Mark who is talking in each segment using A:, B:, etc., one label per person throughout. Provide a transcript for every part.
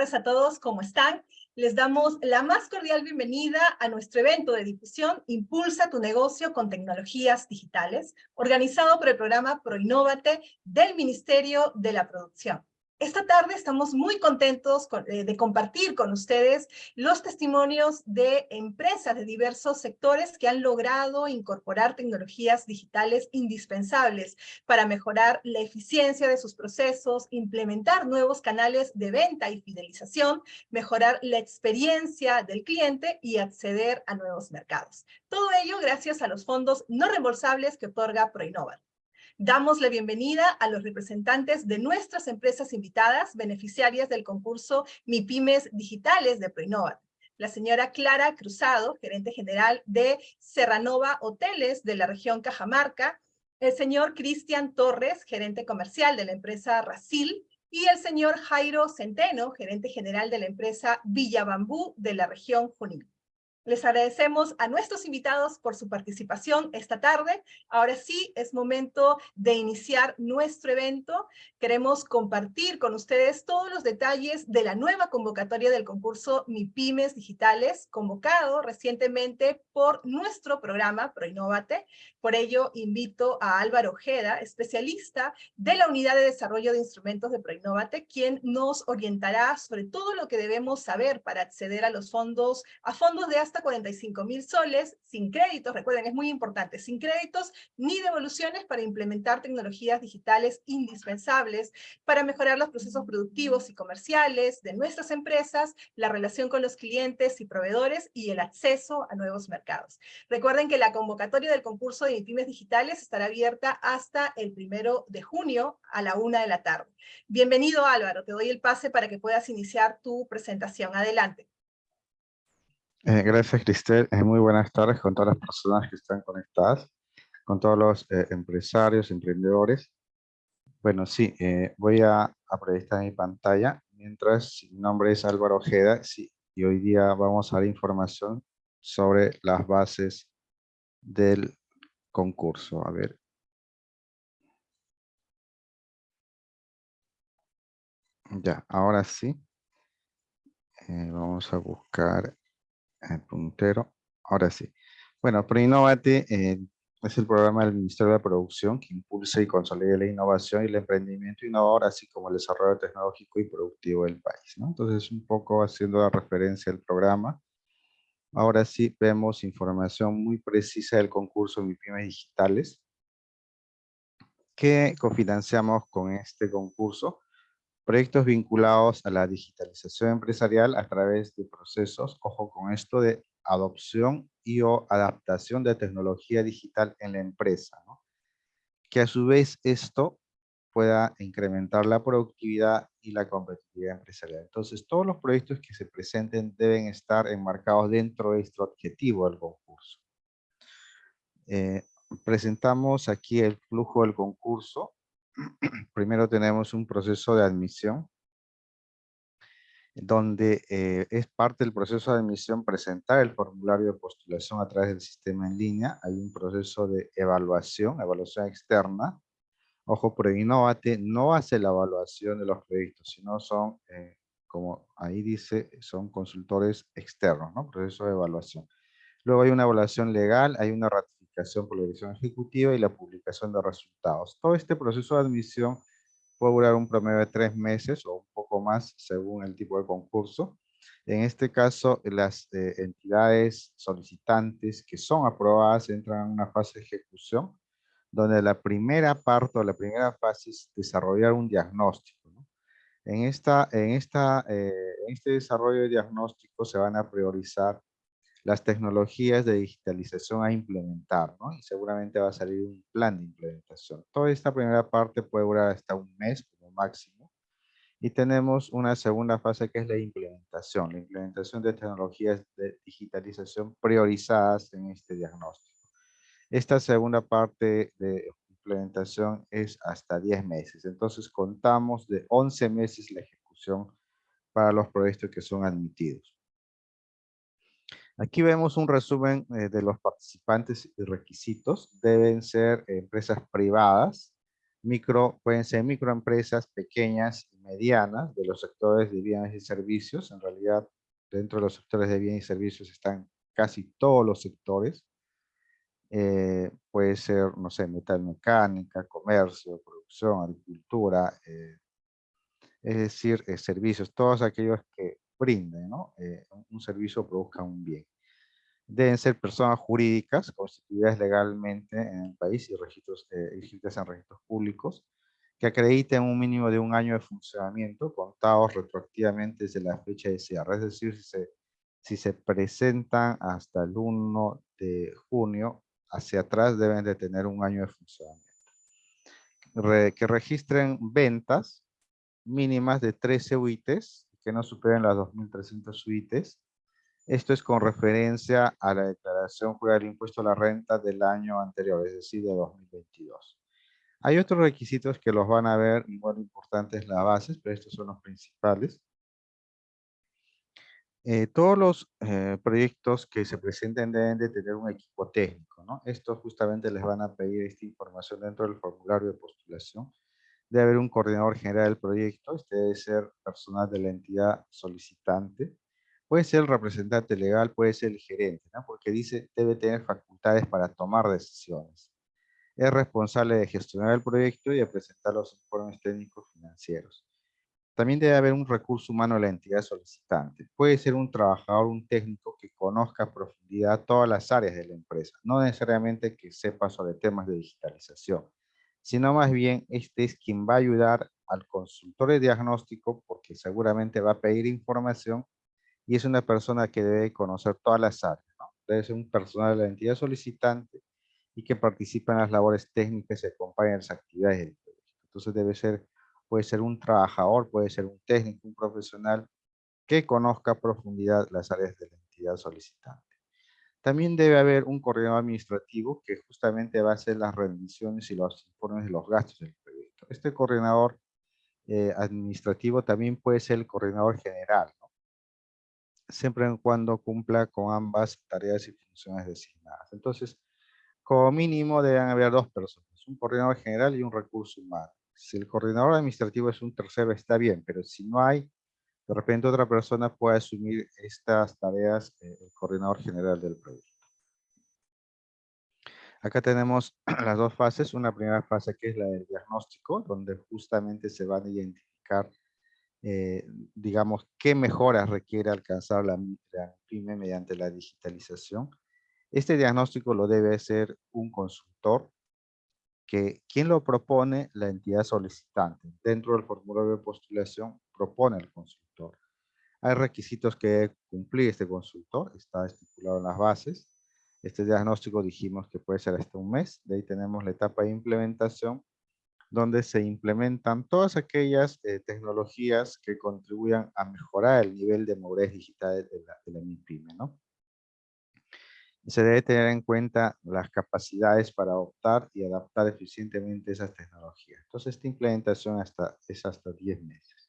A: Tardes a todos, ¿cómo están? Les damos la más cordial bienvenida a nuestro evento de difusión Impulsa tu negocio con tecnologías digitales, organizado por el programa ProInnovate del Ministerio de la Producción. Esta tarde estamos muy contentos eh, de compartir con ustedes los testimonios de empresas de diversos sectores que han logrado incorporar tecnologías digitales indispensables para mejorar la eficiencia de sus procesos, implementar nuevos canales de venta y fidelización, mejorar la experiencia del cliente y acceder a nuevos mercados. Todo ello gracias a los fondos no reembolsables que otorga ProInnova. Damos la bienvenida a los representantes de nuestras empresas invitadas, beneficiarias del concurso MIPIMES Digitales de Proinova. La señora Clara Cruzado, gerente general de Serranova Hoteles de la región Cajamarca, el señor Cristian Torres, gerente comercial de la empresa Racil, y el señor Jairo Centeno, gerente general de la empresa Villa Bambú de la región Junín. Les agradecemos a nuestros invitados por su participación esta tarde. Ahora sí, es momento de iniciar nuestro evento. Queremos compartir con ustedes todos los detalles de la nueva convocatoria del concurso MIPIMES Digitales, convocado recientemente por nuestro programa ProInnovate. Por ello, invito a Álvaro Ojeda, especialista de la Unidad de Desarrollo de Instrumentos de ProInnovate, quien nos orientará sobre todo lo que debemos saber para acceder a los fondos, a fondos de hasta 45 mil soles, sin créditos, recuerden, es muy importante, sin créditos ni devoluciones para implementar tecnologías digitales indispensables para mejorar los procesos productivos y comerciales de nuestras empresas, la relación con los clientes y proveedores y el acceso a nuevos mercados. Recuerden que la convocatoria del concurso de pymes digitales estará abierta hasta el primero de junio a la una de la tarde. Bienvenido Álvaro, te doy el pase para que puedas iniciar tu presentación. Adelante.
B: Eh, gracias, Cristel. Eh, muy buenas tardes con todas las personas que están conectadas, con todos los eh, empresarios, emprendedores. Bueno, sí, voy a, proyectar mi pantalla. Mientras, mi nombre es Álvaro Ojeda sí, y hoy día vamos a dar información sobre las bases del concurso. A ver. Ya, ahora sí. vamos a buscar el puntero. Ahora sí. Bueno, ProInnovate eh, es el programa del Ministerio de Producción que impulsa y consolida la innovación y el emprendimiento innovador, así como el desarrollo tecnológico y productivo del país. ¿no? Entonces, un poco haciendo la referencia al programa. Ahora sí vemos información muy precisa del concurso MIPYME Digitales que cofinanciamos con este concurso proyectos vinculados a la digitalización empresarial a través de procesos, ojo con esto, de adopción y o adaptación de tecnología digital en la empresa, que a su vez esto pueda incrementar la productividad y la competitividad empresarial. Entonces, todos los proyectos que se presenten deben estar enmarcados dentro de este objetivo del concurso. Eh, presentamos aquí el flujo del concurso primero tenemos un proceso de admisión, donde eh, es parte del proceso de admisión presentar el formulario de postulación a través del sistema en línea. Hay un proceso de evaluación, evaluación externa. Ojo, pero Innovate no hace la evaluación de los proyectos, sino son, eh, como ahí dice, son consultores externos, ¿no? Proceso de evaluación. Luego hay una evaluación legal, hay una ratificación por la dirección ejecutiva y la publicación de resultados. Todo este proceso de admisión puede durar un promedio de tres meses o un poco más según el tipo de concurso. En este caso, las eh, entidades solicitantes que son aprobadas entran en una fase de ejecución, donde la primera parte o la primera fase es desarrollar un diagnóstico. En, esta, en, esta, eh, en este desarrollo de diagnóstico se van a priorizar las tecnologías de digitalización a implementar, ¿no? Y seguramente va a salir un plan de implementación. Toda esta primera parte puede durar hasta un mes como máximo. Y tenemos una segunda fase que es la implementación, la implementación de tecnologías de digitalización priorizadas en este diagnóstico. Esta segunda parte de implementación es hasta 10 meses. Entonces contamos de 11 meses la ejecución para los proyectos que son admitidos. Aquí vemos un resumen eh, de los participantes y requisitos. Deben ser empresas privadas Micro, pueden ser microempresas pequeñas y medianas de los sectores de bienes y servicios. En realidad, dentro de los sectores de bienes y servicios están casi todos los sectores. Eh, puede ser, no sé, metalmecánica, comercio, producción, agricultura, eh, es decir, eh, servicios, todos aquellos que brinden ¿no? un servicio o produzcan un bien. Deben ser personas jurídicas constituidas legalmente en el país y registros, inscritas en registros públicos, que acrediten un mínimo de un año de funcionamiento contados retroactivamente desde la fecha de cierre. Es decir, si se, si se presentan hasta el 1 de junio hacia atrás deben de tener un año de funcionamiento. que registren ventas mínimas de 13 UITs, que no superen las 2.300 UITs. Esto es con referencia a la declaración jurada del impuesto a la renta del año anterior, es decir, de 2022. Hay otros requisitos que los van a ver, igual importantes las bases, pero estos son los principales. Eh, todos los eh, proyectos que se presenten deben de tener un equipo técnico, ¿no? Estos justamente les van a pedir esta información dentro del formulario de postulación. Debe haber un coordinador general del proyecto, este debe ser personal de la entidad solicitante. Puede ser el representante legal, puede ser el gerente. Porque dice debe tener facultades para tomar decisiones. Es responsable de gestionar el proyecto y de presentar los informes técnicos financieros también debe haber un recurso humano en la entidad solicitante. Puede ser un trabajador, un técnico que conozca a profundidad todas las áreas de la empresa. No necesariamente que sepa sobre temas de digitalización, sino más bien este es quien va a ayudar al consultor de diagnóstico porque seguramente va a pedir información y es una persona que debe conocer todas las áreas. Debe ser un personal de la entidad solicitante y que participa en las labores técnicas y acompaña las actividades del. Entonces debe ser puede ser un trabajador, puede ser un técnico, un profesional que conozca a profundidad las áreas de la entidad solicitante. También debe haber un coordinador administrativo que justamente va a hacer las rendiciones y los informes de los gastos del proyecto. Este coordinador eh, administrativo también puede ser el coordinador general, siempre en cuando cumpla con ambas tareas y funciones designadas. Entonces, como mínimo deben haber dos personas, un coordinador general y un recurso humano. Si el coordinador administrativo es un tercero, está bien, pero si no hay, de repente otra persona puede asumir estas tareas, eh, el coordinador general del proyecto. Acá tenemos las dos fases. Una primera fase que es la del diagnóstico, donde justamente se van a identificar, eh, digamos, qué mejoras requiere alcanzar la, la PYME mediante la digitalización. Este diagnóstico lo debe hacer un consultor que quien lo propone, la entidad solicitante. Dentro del formulario de postulación propone el consultor. Hay requisitos que cumplir este consultor, está estipulado en las bases. Este diagnóstico dijimos que puede ser hasta un mes. De ahí tenemos la etapa de implementación, donde se implementan todas aquellas eh, tecnologías que contribuyan a mejorar el nivel de madurez digital de la, de ¿no? se debe tener en cuenta las capacidades para adoptar y adaptar eficientemente esas tecnologías. Entonces, esta implementación hasta, es hasta 10 meses.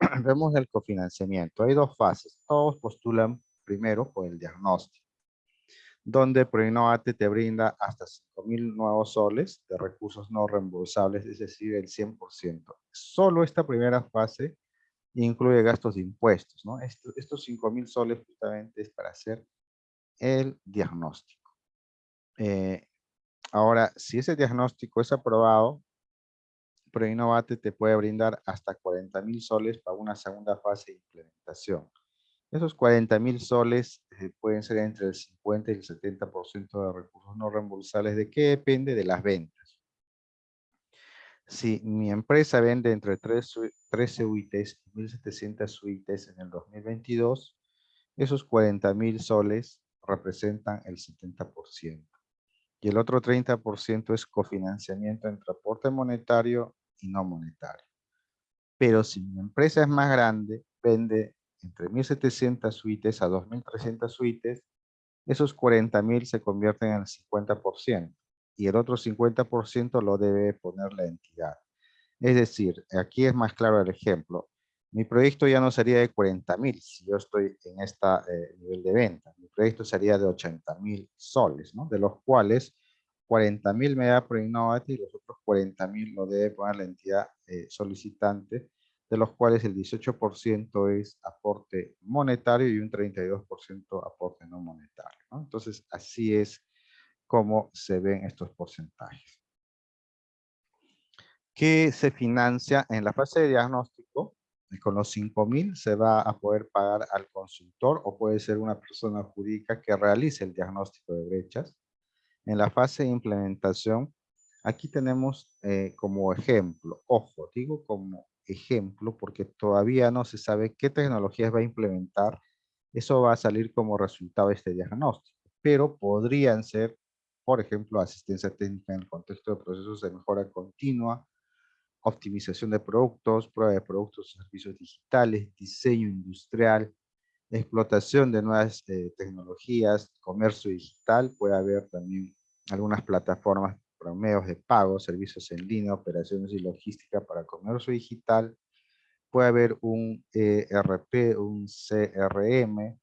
B: Vemos el cofinanciamiento. Hay dos fases. Todos postulan primero por el diagnóstico, donde Proinnovate te brinda hasta 5.000 nuevos soles de recursos no reembolsables, es decir, el 100%. Solo esta primera fase incluye gastos de impuestos. ¿no? Estos, estos 5.000 soles justamente es para hacer el diagnóstico. Eh, ahora, si ese diagnóstico es aprobado, ProInnovate te puede brindar hasta 40 mil soles para una segunda fase de implementación. Esos 40 mil soles eh, pueden ser entre el 50 y el 70% de recursos no reembolsables. ¿De qué depende? De las ventas. Si mi empresa vende entre 13 UITs y 1.700 UITs en el 2022, esos 40 mil soles representan el 70%. Y el otro 30% es cofinanciamiento entre aporte monetario y no monetario. Pero si mi empresa es más grande, vende entre 1.700 suites a 2.300 suites, esos 40.000 se convierten en el 50% y el otro 50% lo debe poner la entidad. Es decir, aquí es más claro el ejemplo mi proyecto ya no sería de 40 mil si yo estoy en este nivel de venta. Mi proyecto sería de 80 mil soles, ¿no? de los cuales 40 mil me da Proinnovate y los otros 40 mil lo debe poner la entidad eh, solicitante, de los cuales el 18% es aporte monetario y un 32% aporte no monetario. Entonces, así es como se ven estos porcentajes. ¿Qué se financia en la fase de diagnóstico? Con los 5.000 se va a poder pagar al consultor o puede ser una persona jurídica que realice el diagnóstico de brechas. En la fase de implementación, aquí tenemos eh, como ejemplo, ojo, digo como ejemplo porque todavía no se sabe qué tecnologías va a implementar. Eso va a salir como resultado de este diagnóstico, pero podrían ser, por ejemplo, asistencia técnica en el contexto de procesos de mejora continua, optimización de productos, prueba de productos y servicios digitales, diseño industrial, explotación de nuevas eh, tecnologías, comercio digital, puede haber también algunas plataformas para medios de pago, servicios en línea, operaciones y logística para comercio digital, puede haber un ERP, un CRM,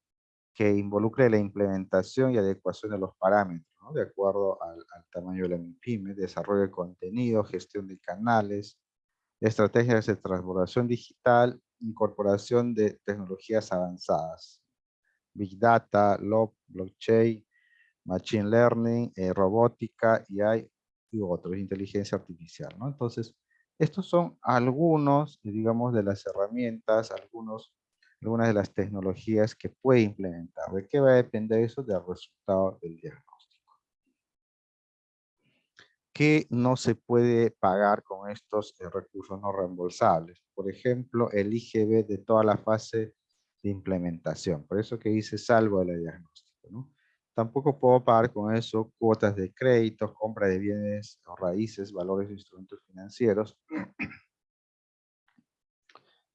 B: que involucre la implementación y adecuación de los parámetros, de acuerdo al, al, tamaño de la MIPYME, desarrollo de contenido, gestión de canales, estrategias de transformación digital, incorporación de tecnologías avanzadas, Big Data, LOB, Blockchain, Machine Learning, eh, robótica, AI y otros, inteligencia artificial. ¿no? Entonces, estos son algunos, digamos, de las herramientas, algunos, algunas de las tecnologías que puede implementar. ¿De qué va a depender eso? Del resultado del diagnóstico. ¿Qué no se puede pagar con estos eh, recursos no reembolsables? Por ejemplo, el IGB de toda la fase de implementación. Por eso que dice salvo el diagnóstico. ¿no? Tampoco puedo pagar con eso cuotas de créditos, compra de bienes o raíces, valores de instrumentos financieros.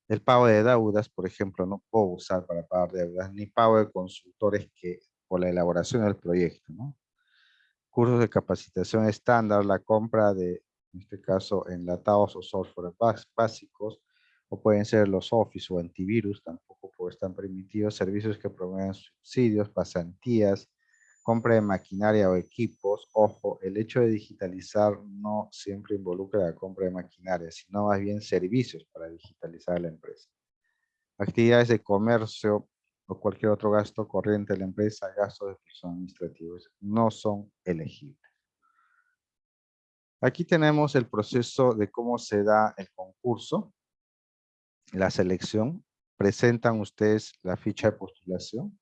B: El pago de deudas, por ejemplo, no puedo usar para pagar deudas, ni pago de consultores que por la elaboración del proyecto. ¿no? Cursos de capacitación estándar, la compra de, en este caso, enlatados o software básicos, o pueden ser los Office o antivirus, tampoco están permitidos, servicios que promueven subsidios, pasantías, compra de maquinaria o equipos. Ojo, el hecho de digitalizar no siempre involucra la compra de maquinaria, sino más bien servicios para digitalizar la empresa. Actividades de comercio cualquier otro gasto corriente de la empresa, gastos de personas administrativos, no son elegibles. Aquí tenemos el proceso de cómo se da el concurso, la selección. Presentan ustedes la ficha de postulación.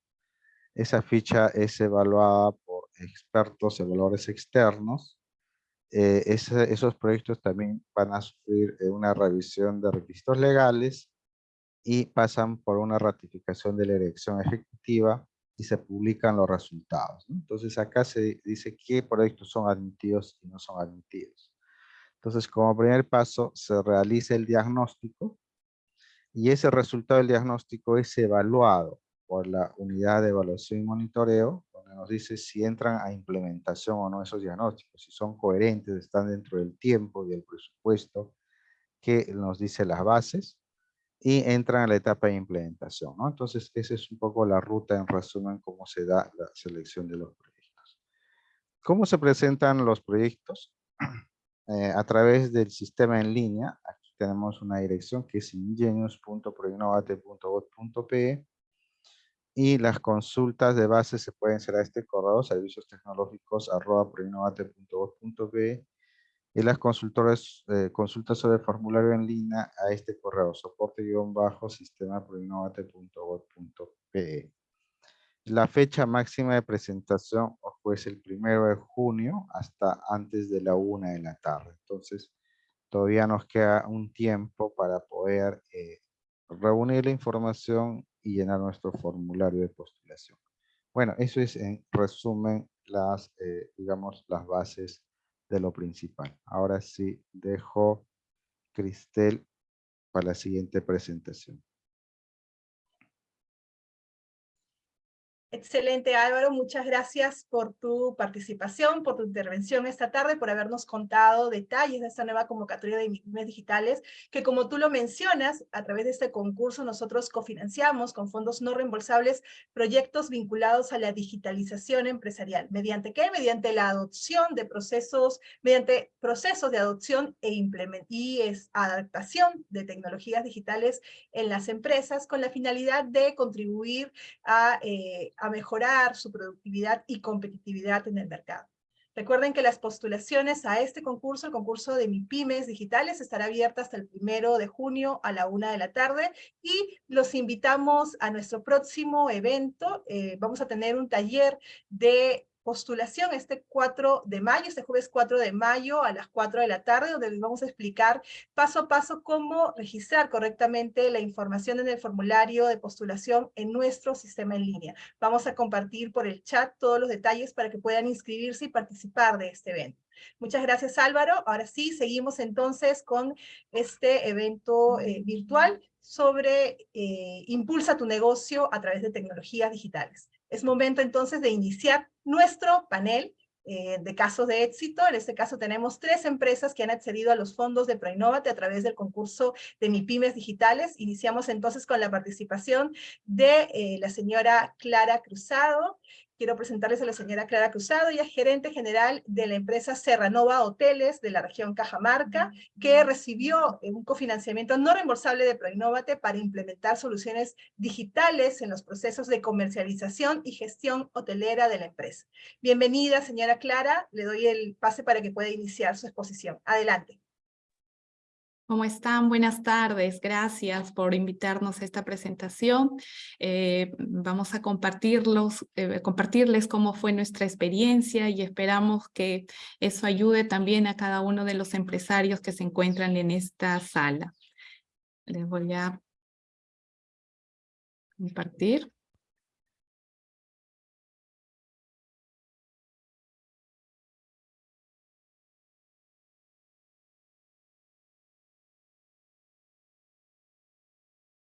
B: Esa ficha es evaluada por expertos evaluadores externos. Eh, esos proyectos también van a sufrir eh, una revisión de requisitos legales y pasan por una ratificación de la elección ejecutiva y se publican los resultados. Entonces acá se dice qué proyectos son admitidos y no son admitidos. Entonces como primer paso se realiza el diagnóstico y ese resultado del diagnóstico es evaluado por la unidad de evaluación y monitoreo, donde nos dice si entran a implementación o no esos diagnósticos, si son coherentes, están dentro del tiempo y el presupuesto que nos dice las bases y entran a la etapa de implementación. ¿no? Entonces, esa es un poco la ruta en resumen, cómo se da la selección de los proyectos. ¿Cómo se presentan los proyectos? Eh, a través del sistema en línea. Aquí tenemos una dirección que es ingenius.proinnovate.gov.pe y las consultas de base se pueden hacer a este correo, servicios tecnológicos y las consultores, eh, consultas sobre el formulario en línea a este correo, soporte-sistema La fecha máxima de presentación es el primero de junio hasta antes de la una de la tarde. Entonces, todavía nos queda un tiempo para poder eh, reunir la información y llenar nuestro formulario de postulación. Bueno, eso es en resumen las, eh, digamos, las bases de lo principal. Ahora sí, dejo Cristel para la siguiente presentación.
A: Excelente Álvaro, muchas gracias por tu participación, por tu intervención esta tarde, por habernos contado detalles de esta nueva convocatoria de pymes digitales, que como tú lo mencionas, a través de este concurso nosotros cofinanciamos con fondos no reembolsables proyectos vinculados a la digitalización empresarial. ¿Mediante qué? Mediante la adopción de procesos, mediante procesos de adopción e y adaptación de tecnologías digitales en las empresas con la finalidad de contribuir a... Eh, a mejorar su productividad y competitividad en el mercado. Recuerden que las postulaciones a este concurso, el concurso de MIPIMES Digitales, estará abierta hasta el primero de junio a la una de la tarde y los invitamos a nuestro próximo evento. Eh, vamos a tener un taller de postulación este 4 de mayo, este jueves 4 de mayo a las 4 de la tarde, donde les vamos a explicar paso a paso cómo registrar correctamente la información en el formulario de postulación en nuestro sistema en línea. Vamos a compartir por el chat todos los detalles para que puedan inscribirse y participar de este evento. Muchas gracias Álvaro. Ahora sí, seguimos entonces con este evento eh, virtual sobre eh, Impulsa tu negocio a través de tecnologías digitales. Es momento entonces de iniciar nuestro panel eh, de casos de éxito. En este caso tenemos tres empresas que han accedido a los fondos de Proinnovate a través del concurso de MIPIMES Digitales. Iniciamos entonces con la participación de eh, la señora Clara Cruzado, quiero presentarles a la señora Clara Cruzado, ella es gerente general de la empresa Serranova Hoteles de la región Cajamarca, que recibió un cofinanciamiento no reembolsable de Proinnovate para implementar soluciones digitales en los procesos de comercialización y gestión hotelera de la empresa. Bienvenida, señora Clara, le doy el pase para que pueda iniciar su exposición. Adelante.
C: ¿Cómo están? Buenas tardes. Gracias por invitarnos a esta presentación. Eh, vamos a eh, compartirles cómo fue nuestra experiencia y esperamos que eso ayude también a cada uno de los empresarios que se encuentran en esta sala. Les voy a compartir.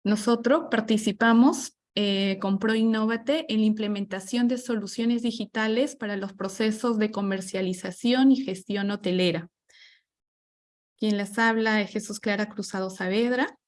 C: Nosotros participamos eh, con ProInnovate en la implementación de soluciones digitales para los procesos de comercialización y gestión hotelera. Quien les habla es Jesús Clara Cruzado Saavedra.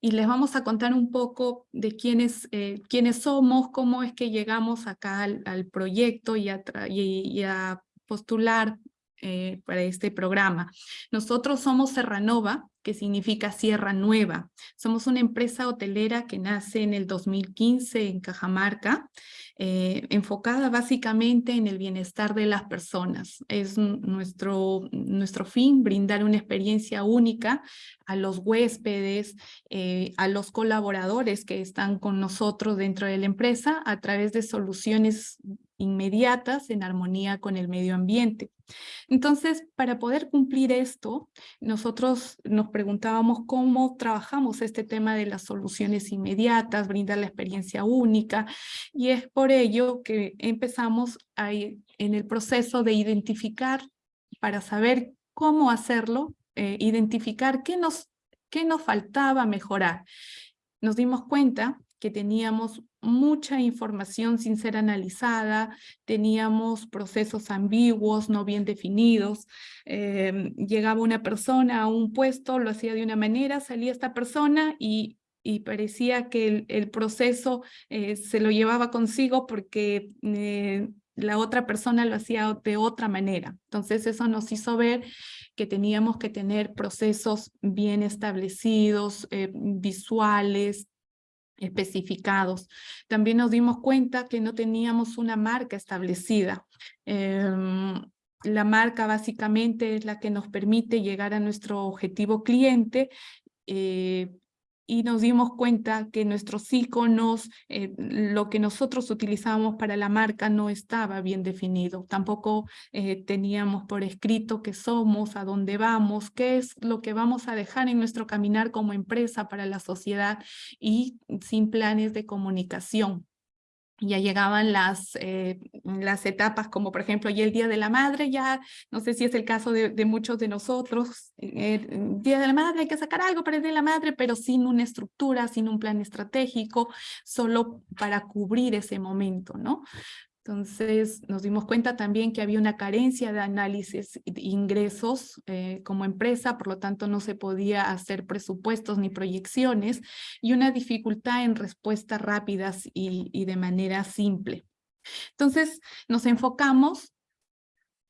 C: Y les vamos a contar un poco de quiénes, eh, quiénes somos, cómo es que llegamos acá al, proyecto y a, postular eh, para este programa. Nosotros somos Serranova, que significa Sierra Nueva. Somos una empresa hotelera que nace en el 2015 en Cajamarca, eh, enfocada básicamente en el bienestar de las personas. Es nuestro, nuestro fin brindar una experiencia única a los huéspedes, eh, a los colaboradores que están con nosotros dentro de la empresa a través de soluciones inmediatas en armonía con el medio ambiente. Entonces, para poder cumplir esto, nosotros nos preguntábamos cómo trabajamos este tema de las soluciones inmediatas, brindar la experiencia única, y es por ello que empezamos ahí en el proceso de identificar para saber cómo hacerlo, eh, identificar qué nos, qué nos faltaba mejorar. Nos dimos cuenta que teníamos mucha información sin ser analizada, teníamos procesos ambiguos, no bien definidos, em, llegaba una persona a un puesto, lo hacía de una manera, salía esta persona y, parecía que el, proceso eh, se lo llevaba consigo porque eh, la otra persona lo hacía de otra manera. Entonces eso nos hizo ver que teníamos que tener procesos bien establecidos, eh, visuales, especificados. También nos dimos cuenta que no teníamos una marca establecida. Em, la marca básicamente es la que nos permite llegar a nuestro objetivo cliente, eh, y nos dimos cuenta que nuestros iconos, eh, lo que nosotros utilizábamos para la marca no estaba bien definido. Tampoco eh, teníamos por escrito qué somos, a dónde vamos, qué es lo que vamos a dejar en nuestro caminar como empresa para la sociedad y sin planes de comunicación. Ya llegaban las, eh, las etapas como por ejemplo y el Día de la Madre, ya no sé si es el caso de, muchos de nosotros, el Día de la Madre hay que sacar algo para el Día de la Madre, pero sin una estructura, sin un plan estratégico, solo para cubrir ese momento, ¿no? Entonces nos dimos cuenta también que había una carencia de análisis de ingresos eh, como empresa, por lo tanto no se podía hacer presupuestos ni proyecciones y una dificultad en respuestas rápidas y, y de manera simple. Entonces nos enfocamos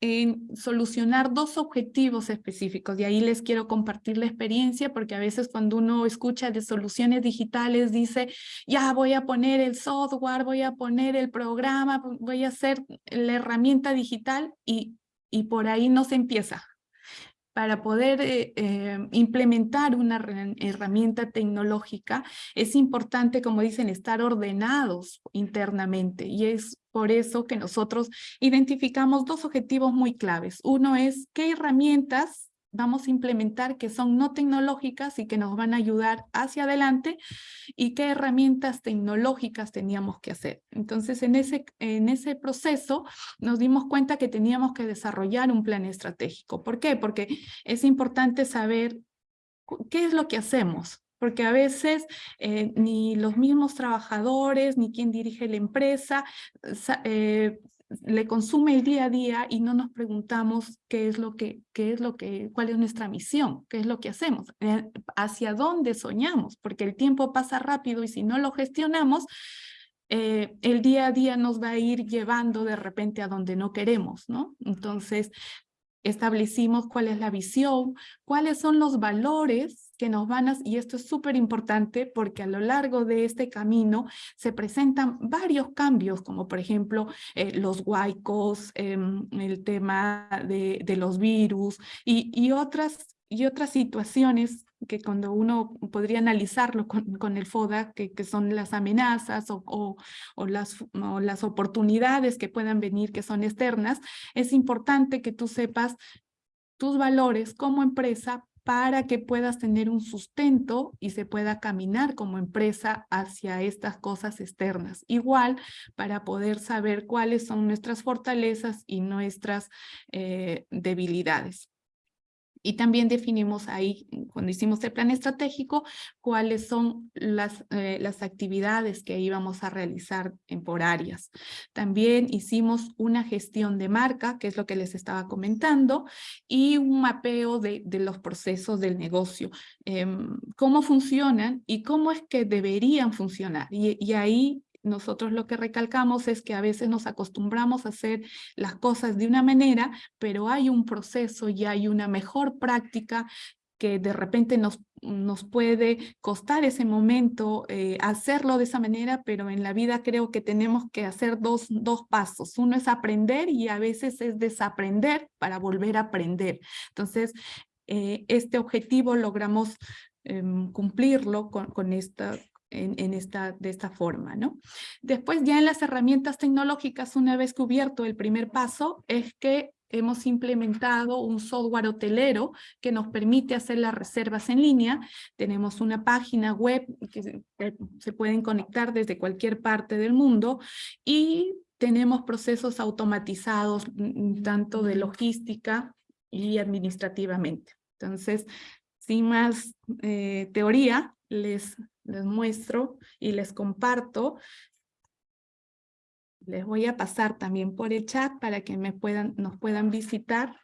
C: en solucionar dos objetivos específicos. Y ahí les quiero compartir la experiencia porque a veces cuando uno escucha de soluciones digitales dice, ya voy a poner el software, voy a poner el programa, voy a hacer la herramienta digital y, y por ahí no se empieza para poder eh, eh, implementar una herramienta tecnológica, es importante, como dicen, estar ordenados internamente. Y es por eso que nosotros identificamos dos objetivos muy claves. Uno es qué herramientas vamos a implementar que son no tecnológicas y que nos van a ayudar hacia adelante y qué herramientas tecnológicas teníamos que hacer. Entonces, en ese, en ese proceso nos dimos cuenta que teníamos que desarrollar un plan estratégico. ¿Por qué? Porque es importante saber qué es lo que hacemos, porque a veces eh, ni los mismos trabajadores, ni quien dirige la empresa, eh, le consume el día a día y no nos preguntamos qué es lo que, qué es lo que, cuál es nuestra misión, qué es lo que hacemos, eh, hacia dónde soñamos, porque el tiempo pasa rápido y si no lo gestionamos, eh, el día a día nos va a ir llevando de repente a donde no queremos, ¿no? Entonces, establecimos cuál es la visión, cuáles son los valores que nos van a, y esto es súper importante porque a lo largo de este camino se presentan varios cambios, como por ejemplo eh, los huaicos, em, el tema de, los virus y, y, otras, y otras situaciones que cuando uno podría analizarlo con, con el FODA, que, que, son las amenazas o, o, las, o las oportunidades que puedan venir que son externas, es importante que tú sepas tus valores como empresa para que puedas tener un sustento y se pueda caminar como empresa hacia estas cosas externas. Igual para poder saber cuáles son nuestras fortalezas y nuestras eh, debilidades. Y también definimos ahí, cuando hicimos el plan estratégico, cuáles son las, eh, las actividades que íbamos a realizar en por áreas. También hicimos una gestión de marca, que es lo que les estaba comentando, y un mapeo de, de los procesos del negocio, em, cómo funcionan y cómo es que deberían funcionar. Y ahí nosotros lo que recalcamos es que a veces nos acostumbramos a hacer las cosas de una manera, pero hay un proceso y hay una mejor práctica que de repente nos, nos puede costar ese momento eh, hacerlo de esa manera, pero en la vida creo que tenemos que hacer dos, dos pasos. Uno es aprender y a veces es desaprender para volver a aprender. Entonces, eh, este objetivo logramos em, cumplirlo con, con, esta, en, esta, de esta forma. ¿no? Después ya en las herramientas tecnológicas, una vez cubierto el primer paso, es que hemos implementado un software hotelero que nos permite hacer las reservas en línea. Tenemos una página web que se, se pueden conectar desde cualquier parte del mundo y tenemos procesos automatizados mm, tanto de logística y administrativamente. Entonces, sin más eh, teoría, les les muestro y les comparto. Les voy a pasar también por el chat para que me puedan, nos puedan visitar.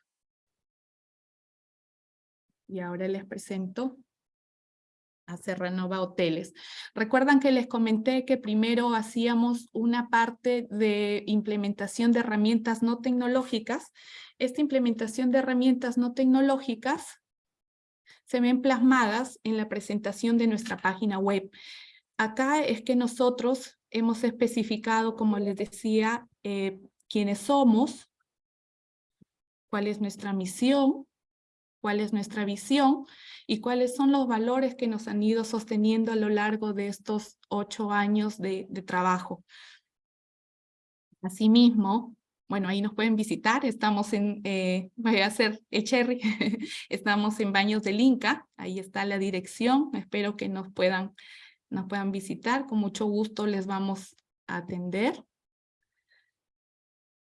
C: Y ahora les presento a Serranova Hoteles. Recuerdan que les comenté que primero hacíamos una parte de implementación de herramientas no tecnológicas. Esta implementación de herramientas no tecnológicas se ven plasmadas en la presentación de nuestra página web. Acá es que nosotros hemos especificado, como les decía, eh, quiénes somos, cuál es nuestra misión, cuál es nuestra visión y cuáles son los valores que nos han ido sosteniendo a lo largo de estos ocho años de, de trabajo. Asimismo, bueno, ahí nos pueden visitar, estamos en, eh, voy a hacer el cherry, estamos en Baños del Inca, ahí está la dirección, espero que nos puedan, nos puedan visitar, con mucho gusto les vamos atender.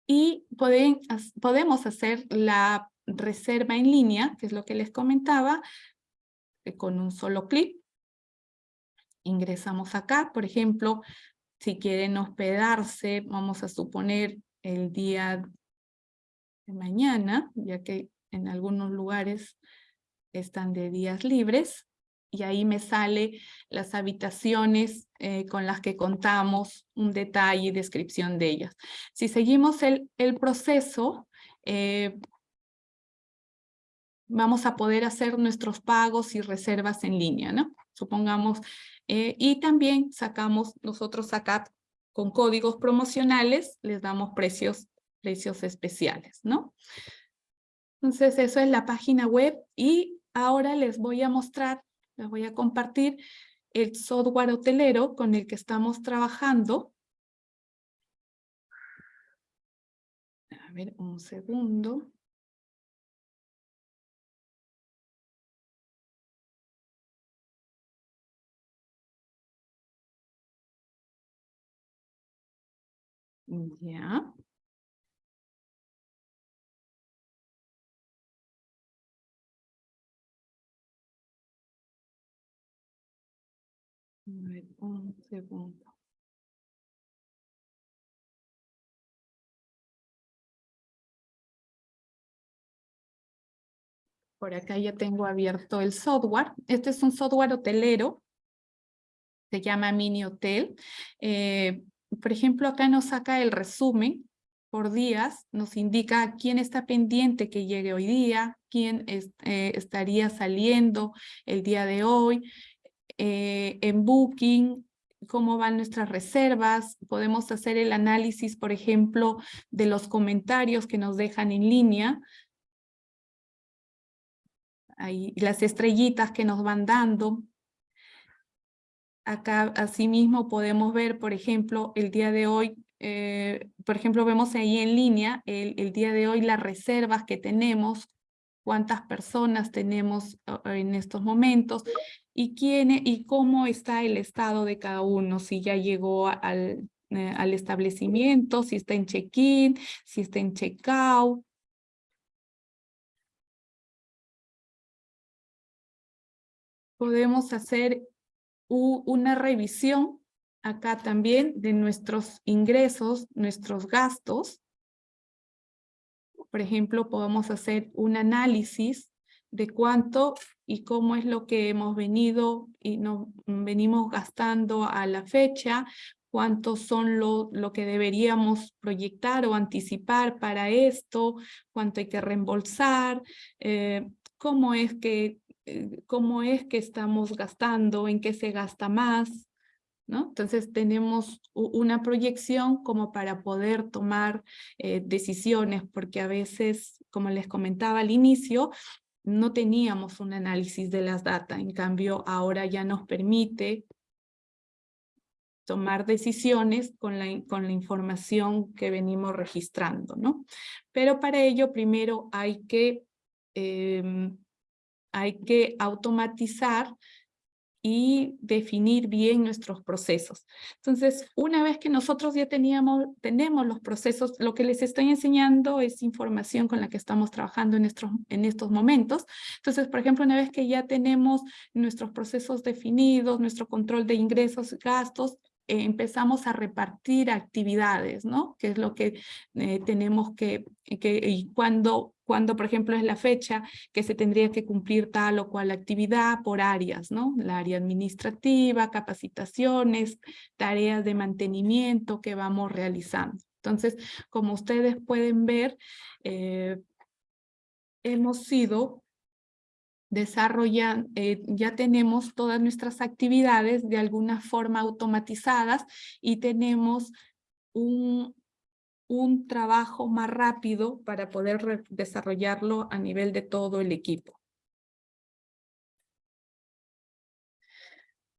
C: Y pueden, podemos hacer la reserva en línea, que es lo que les comentaba, eh, con un solo clic. Ingresamos acá, por ejemplo, si quieren hospedarse, vamos a suponer el día de mañana, ya que en algunos lugares están de días libres, y ahí me sale las habitaciones eh, con las que contamos, un detalle y descripción de ellas. Si seguimos el, el proceso, eh, vamos a poder hacer nuestros pagos y reservas en línea, ¿no? Supongamos, eh, y también sacamos, nosotros acá con códigos promocionales, les damos precios, precios especiales, ¿no? Entonces, eso es la página web y ahora les voy a mostrar les voy a compartir el software hotelero con el que estamos trabajando. A ver, un segundo. Ya. un segundo. Por acá ya tengo abierto el software. Este es un software hotelero. Se llama Mini Hotel. Eh, por ejemplo, acá nos saca el resumen por días. Nos indica quién está pendiente que llegue hoy día, quién eh, estaría saliendo el día de hoy, eh, en Booking, cómo van nuestras reservas, podemos hacer el análisis, por ejemplo, de los comentarios que nos dejan en línea, las estrellitas que nos van dando. Acá, asimismo, podemos ver, por ejemplo, el día de hoy, eh, por ejemplo, vemos ahí en línea, el, el día de hoy, las reservas que tenemos, cuántas personas tenemos en estos momentos, y, quién, y cómo está el estado de cada uno, si ya llegó al, eh, al establecimiento, si está en check-in, si está en check-out. Podemos hacer una revisión acá también de nuestros ingresos, nuestros gastos. Por ejemplo, podemos hacer un análisis de cuánto y cómo es lo que hemos venido y nos venimos gastando a la fecha, cuántos son lo, lo que deberíamos proyectar o anticipar para esto, cuánto hay que reembolsar, eh, cómo, es que, cómo es que estamos gastando, en qué se gasta más, ¿No? Entonces tenemos una proyección como para poder tomar eh, decisiones, porque a veces, como les comentaba al inicio, no teníamos un análisis de las data, en cambio ahora ya nos permite tomar decisiones con la, con la información que venimos registrando, ¿no? Pero para ello primero hay que, em, hay que automatizar y definir bien nuestros procesos. Entonces, una vez que nosotros ya teníamos, tenemos los procesos, lo que les estoy enseñando es información con la que estamos trabajando en estos, en estos momentos. Entonces, por ejemplo, una vez que ya tenemos nuestros procesos definidos, nuestro control de ingresos, gastos, empezamos a repartir actividades, ¿no? Que es lo que eh, tenemos que, que y cuando cuando, por ejemplo, es la fecha que se tendría que cumplir tal o cual actividad por áreas, ¿no? La área administrativa, capacitaciones, tareas de mantenimiento que vamos realizando. Entonces, como ustedes pueden ver, eh, hemos sido desarrollando, eh, ya tenemos todas nuestras actividades de alguna forma automatizadas y tenemos un, un trabajo más rápido para poder desarrollarlo a nivel de todo el equipo.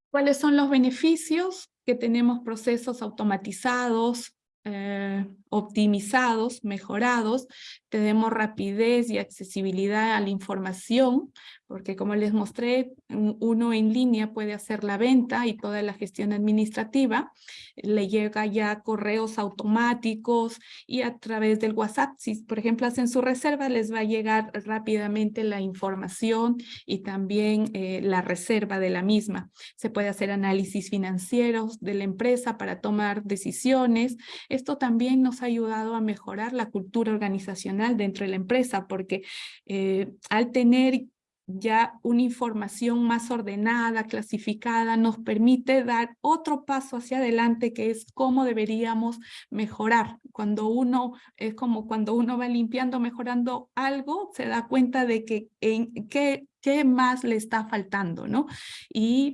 C: ¿Cuáles son los beneficios? Que tenemos procesos automatizados, eh, optimizados, mejorados, tenemos rapidez y accesibilidad a la información, porque como les mostré, uno en línea puede hacer la venta y toda la gestión administrativa, le llega ya correos automáticos y a través del WhatsApp, si por ejemplo hacen su reserva, les va a llegar rápidamente la información y también eh, la reserva de la misma. Se puede hacer análisis financieros de la empresa para tomar decisiones. Esto también nos ha ayudado a mejorar la cultura organizacional dentro de la empresa, porque eh, al tener ya una información más ordenada, clasificada, nos permite dar otro paso hacia adelante que es cómo deberíamos mejorar. Cuando uno, es como cuando uno va limpiando, mejorando algo, se da cuenta de que en qué, qué más le está faltando, ¿no? Y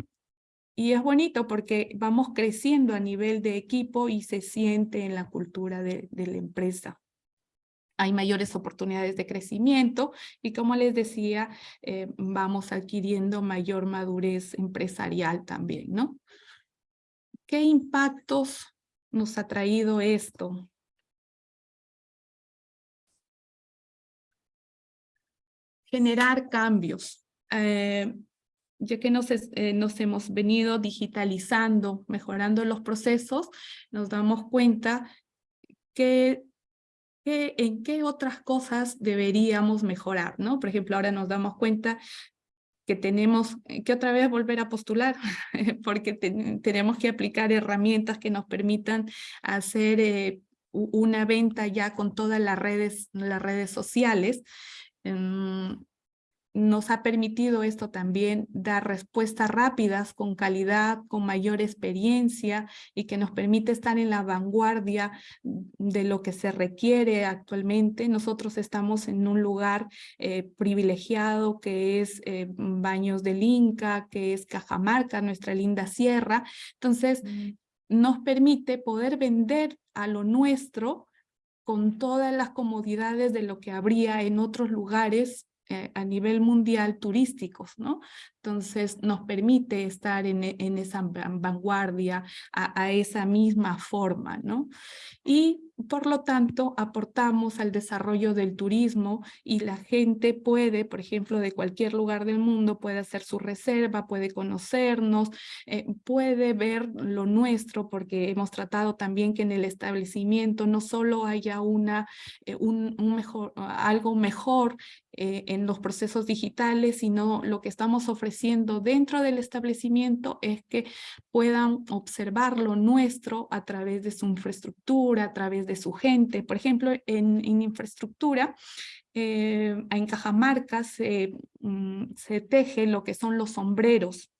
C: y es bonito porque vamos creciendo a nivel de equipo y se siente en la cultura de, de la empresa hay mayores oportunidades de crecimiento y como les decía, eh, vamos adquiriendo mayor madurez empresarial también, ¿no? ¿Qué impactos nos ha traído esto? Generar cambios. Eh, ya que eh, nos hemos venido digitalizando, mejorando los procesos, nos damos cuenta que en qué otras cosas deberíamos mejorar, ¿no? Por ejemplo, ahora nos damos cuenta que tenemos que otra vez volver a postular, porque tenemos que aplicar herramientas que nos permitan hacer eh, una venta ya con todas las redes, las redes sociales. Em, nos ha permitido esto también dar respuestas rápidas, con calidad, con mayor experiencia y que nos permite estar en la vanguardia de lo que se requiere actualmente. Nosotros estamos en un lugar eh, privilegiado que es eh, Baños del Inca, que es Cajamarca, nuestra linda sierra. Entonces, nos permite poder vender a lo nuestro con todas las comodidades de lo que habría en otros lugares eh, a nivel mundial turísticos, ¿no? Entonces nos permite estar en, en esa vanguardia, a, a, esa misma forma, ¿no? Y por lo tanto, aportamos al desarrollo del turismo y la gente puede, por ejemplo, de cualquier lugar del mundo, puede hacer su reserva, puede conocernos, eh, puede ver lo nuestro, porque hemos tratado también que en el establecimiento no solo haya una, eh, un, mejor, algo mejor eh, en los procesos digitales, sino lo que estamos ofreciendo dentro del establecimiento es que puedan observar lo nuestro a través de su infraestructura, a través de su gente. Por ejemplo, en, infraestructura, eh, en Cajamarca mm, se teje lo que son los sombreros.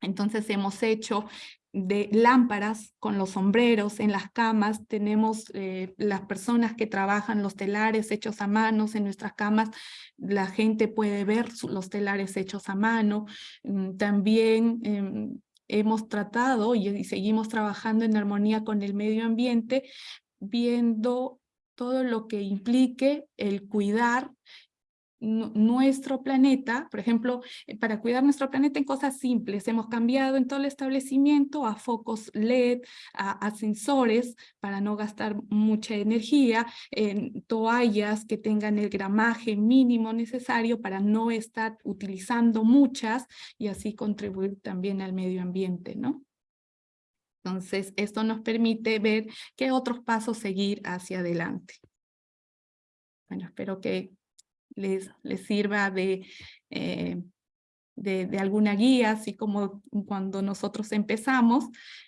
C: Entonces hemos hecho de lámparas con los sombreros en las camas, tenemos eh, las personas que trabajan los telares hechos a manos en nuestras camas, la gente puede ver los telares hechos a mano, mm, también em, hemos tratado y seguimos trabajando en armonía con el medio ambiente viendo todo lo que implique el cuidar nuestro planeta, por ejemplo, eh, para cuidar nuestro planeta en cosas simples, hemos cambiado en todo el establecimiento a focos LED, a, sensores para no gastar mucha energía, en toallas que tengan el gramaje mínimo necesario para no estar utilizando muchas y así contribuir también al medio ambiente, ¿no? Entonces, esto nos permite ver qué otros pasos seguir hacia adelante. Bueno, espero que les, sirva de, eh, de, de, alguna guía, así como cuando nosotros empezamos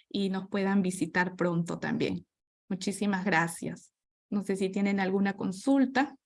C: y nos puedan visitar pronto también. Muchísimas gracias. No sé si tienen alguna consulta.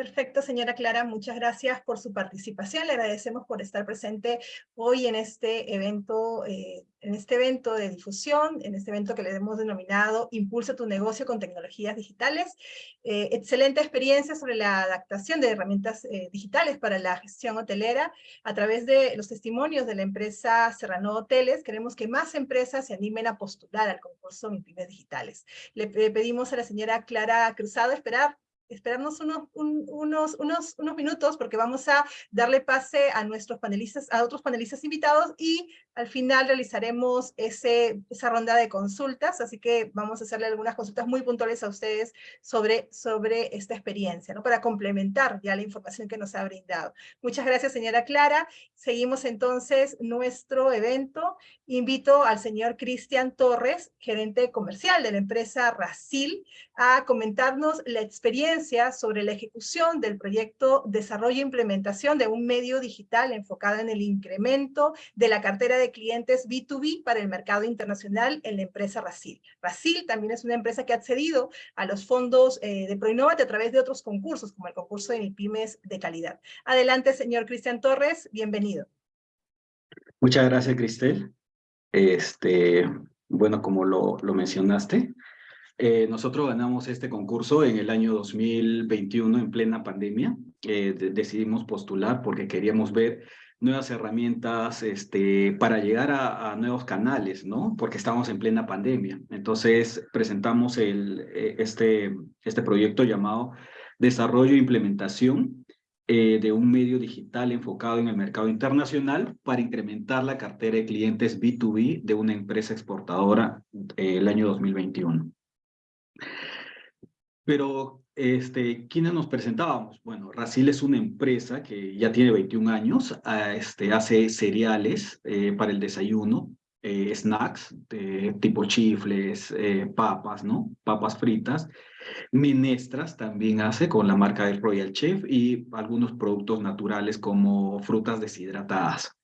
A: Perfecto, señora Clara, muchas gracias por su participación. Le agradecemos por estar presente hoy en este evento, eh, en este evento de difusión, en este evento que le hemos denominado Impulsa tu negocio con tecnologías digitales. Eh, excelente experiencia sobre la adaptación de herramientas eh, digitales para la gestión hotelera. A través de los testimonios de la empresa Serrano Hoteles, queremos que más empresas se animen a postular al concurso MIPIMES Digitales. Le pedimos a la señora Clara Cruzado esperar esperarnos unos, unos, unos, unos minutos porque vamos a darle pase a nuestros panelistas, a otros panelistas invitados y al final realizaremos ese, esa ronda de consultas, así que vamos a hacerle algunas consultas muy puntuales a ustedes sobre, sobre esta experiencia, ¿no? para complementar ya la información que nos ha brindado. Muchas gracias, señora Clara. Seguimos entonces nuestro evento. Invito al señor Cristian Torres, gerente comercial de la empresa Racil, a comentarnos la experiencia sobre la ejecución del proyecto Desarrollo e Implementación de un medio digital enfocado en el incremento de la cartera de clientes B2B para el mercado internacional en la empresa Racil. Racil también es una empresa que ha accedido a los fondos eh, de Proinnovate a través de otros concursos, como el concurso de MIPIMES de calidad. Adelante, señor Cristian Torres, bienvenido.
D: Muchas gracias, Cristel. Este, bueno, como lo, lo mencionaste, eh, nosotros ganamos este concurso en el año 2021 en plena pandemia. Eh, decidimos postular porque queríamos ver nuevas herramientas este, para llegar a, nuevos canales, ¿no? Porque estamos en plena pandemia. Entonces presentamos eh, este, este proyecto llamado Desarrollo e Implementación de un medio digital enfocado en el mercado internacional para incrementar la cartera de clientes B2B de una empresa exportadora el año 2021. Pero, este, ¿quiénes nos presentábamos? Bueno, Racil es una empresa que ya tiene 21 años, ah, este, hace cereales eh, para el desayuno, eh, snacks, tipo chifles, eh, papas, ¿no? Papas fritas. Menestras también hace con la marca del Royal Chef y algunos productos naturales como frutas deshidratadas.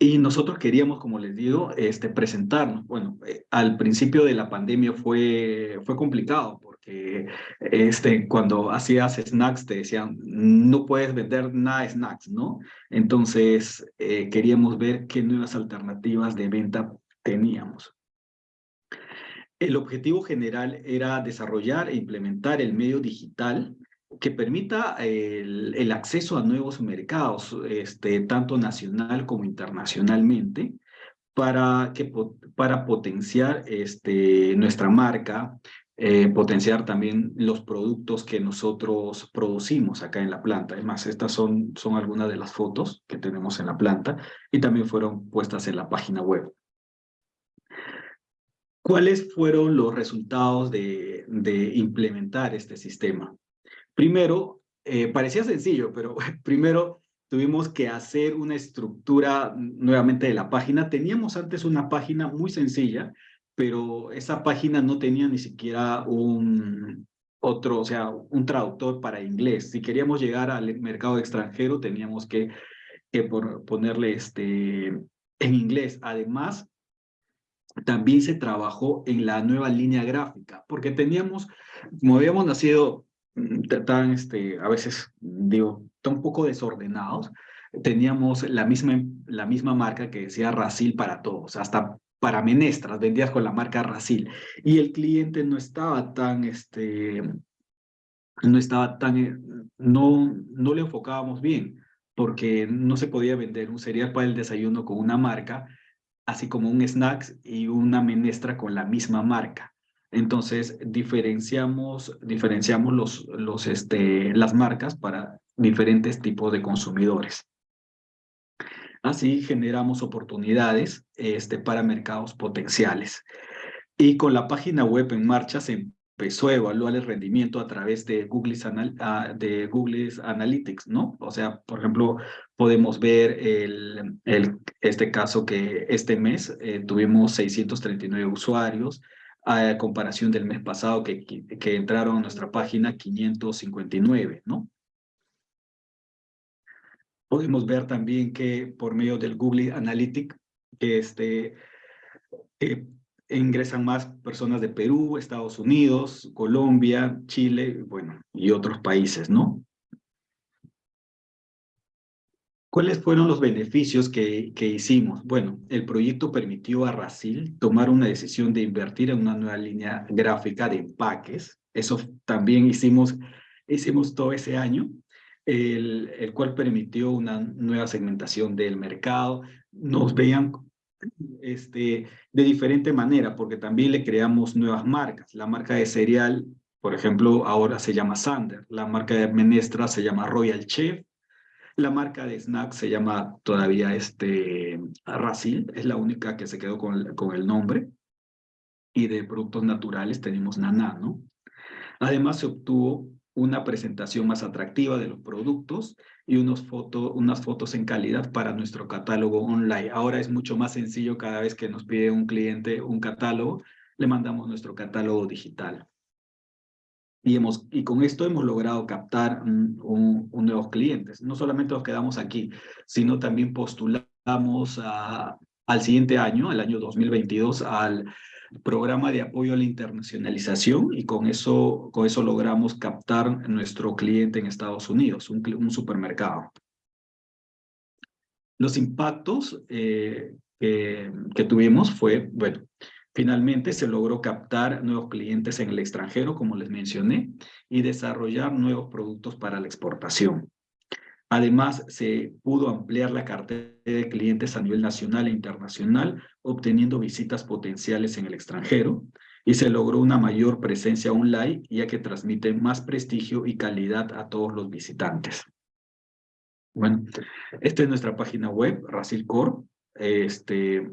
D: Y nosotros queríamos, como les digo, este, presentarnos. Bueno, eh, al principio de la pandemia fue, fue complicado porque este, cuando hacías snacks te decían, no puedes vender nada snacks, ¿no? Entonces eh, queríamos ver qué nuevas alternativas de venta teníamos. El objetivo general era desarrollar e implementar el medio digital que permita el, acceso a nuevos mercados, este, tanto nacional como internacionalmente, para, que, para potenciar este, nuestra marca, eh, potenciar también los productos que nosotros producimos acá en la planta. Además, estas son, son algunas de las fotos que tenemos en la planta y también fueron puestas en la página web. ¿Cuáles fueron los resultados de implementar este sistema? Primero, eh, parecía sencillo, pero primero tuvimos que hacer una estructura nuevamente de la página. Teníamos antes una página muy sencilla, pero esa página no tenía ni siquiera un otro, o sea, un traductor para inglés. Si queríamos llegar al mercado extranjero, teníamos que, que ponerle este, en inglés. Además, también se trabajó en la nueva línea gráfica, porque teníamos, como habíamos nacido tan, este, a veces, digo, tan poco desordenados, teníamos la misma, la misma marca que decía Racil para todos, hasta para menestras, vendías con la marca Racil. Y el cliente no estaba tan, este, no estaba tan, no, no le enfocábamos bien, porque no se podía vender un cereal para el desayuno con una marca, así como un snacks y una menestra con la misma marca. Entonces, diferenciamos, diferenciamos los, los, este, las marcas para diferentes tipos de consumidores. Así generamos oportunidades este, para mercados potenciales. Y con la página web en marcha se empezó a evaluar el rendimiento a través de Google, ah, de Google Analytics, ¿no? O sea, por ejemplo, podemos ver el, el, este caso que este mes eh, tuvimos 639 usuarios, a comparación del mes pasado que, que entraron a nuestra página 559, ¿no? Podemos ver también que por medio del Google Analytics este, eh, ingresan más personas de Perú, Estados Unidos, Colombia, Chile, bueno, y otros países, ¿no? ¿Cuáles fueron los beneficios que, que, hicimos? Bueno, el proyecto permitió a Racil tomar una decisión de invertir en una nueva línea gráfica de empaques. Eso también hicimos, hicimos todo ese año, el, el cual permitió una nueva segmentación del mercado. Nos veían este, de diferente manera, porque también le creamos nuevas marcas. La marca de cereal Por ejemplo, ahora se llama Sander, la marca de menestra se llama Royal Chef, la marca de snack se llama todavía este Racil, es la única que se quedó con, con el nombre. Y de productos naturales tenemos Nana, ¿no? Además se obtuvo una presentación más atractiva de los productos y unos foto, unas fotos en calidad para nuestro catálogo online. Ahora es mucho más sencillo cada vez que nos pide un cliente un catálogo, le mandamos nuestro catálogo digital. Y, hemos, y con esto hemos logrado captar un, un, nuevos clientes. No solamente nos quedamos aquí, sino también postulamos a, al siguiente año, el año 2022, al programa de apoyo a la internacionalización y con eso, con eso logramos captar nuestro cliente en Estados Unidos, un, un supermercado. Los impactos eh, que, que tuvimos fue, bueno, Finalmente, se logró captar nuevos clientes en el extranjero, como les mencioné, y desarrollar nuevos productos para la exportación. Además, se pudo ampliar la cartera de clientes a nivel nacional e internacional, obteniendo visitas potenciales en el extranjero, y se logró una mayor presencia online, ya que transmite más prestigio y calidad a todos los visitantes. Bueno, esta es nuestra página web, racilcorp.com. Este,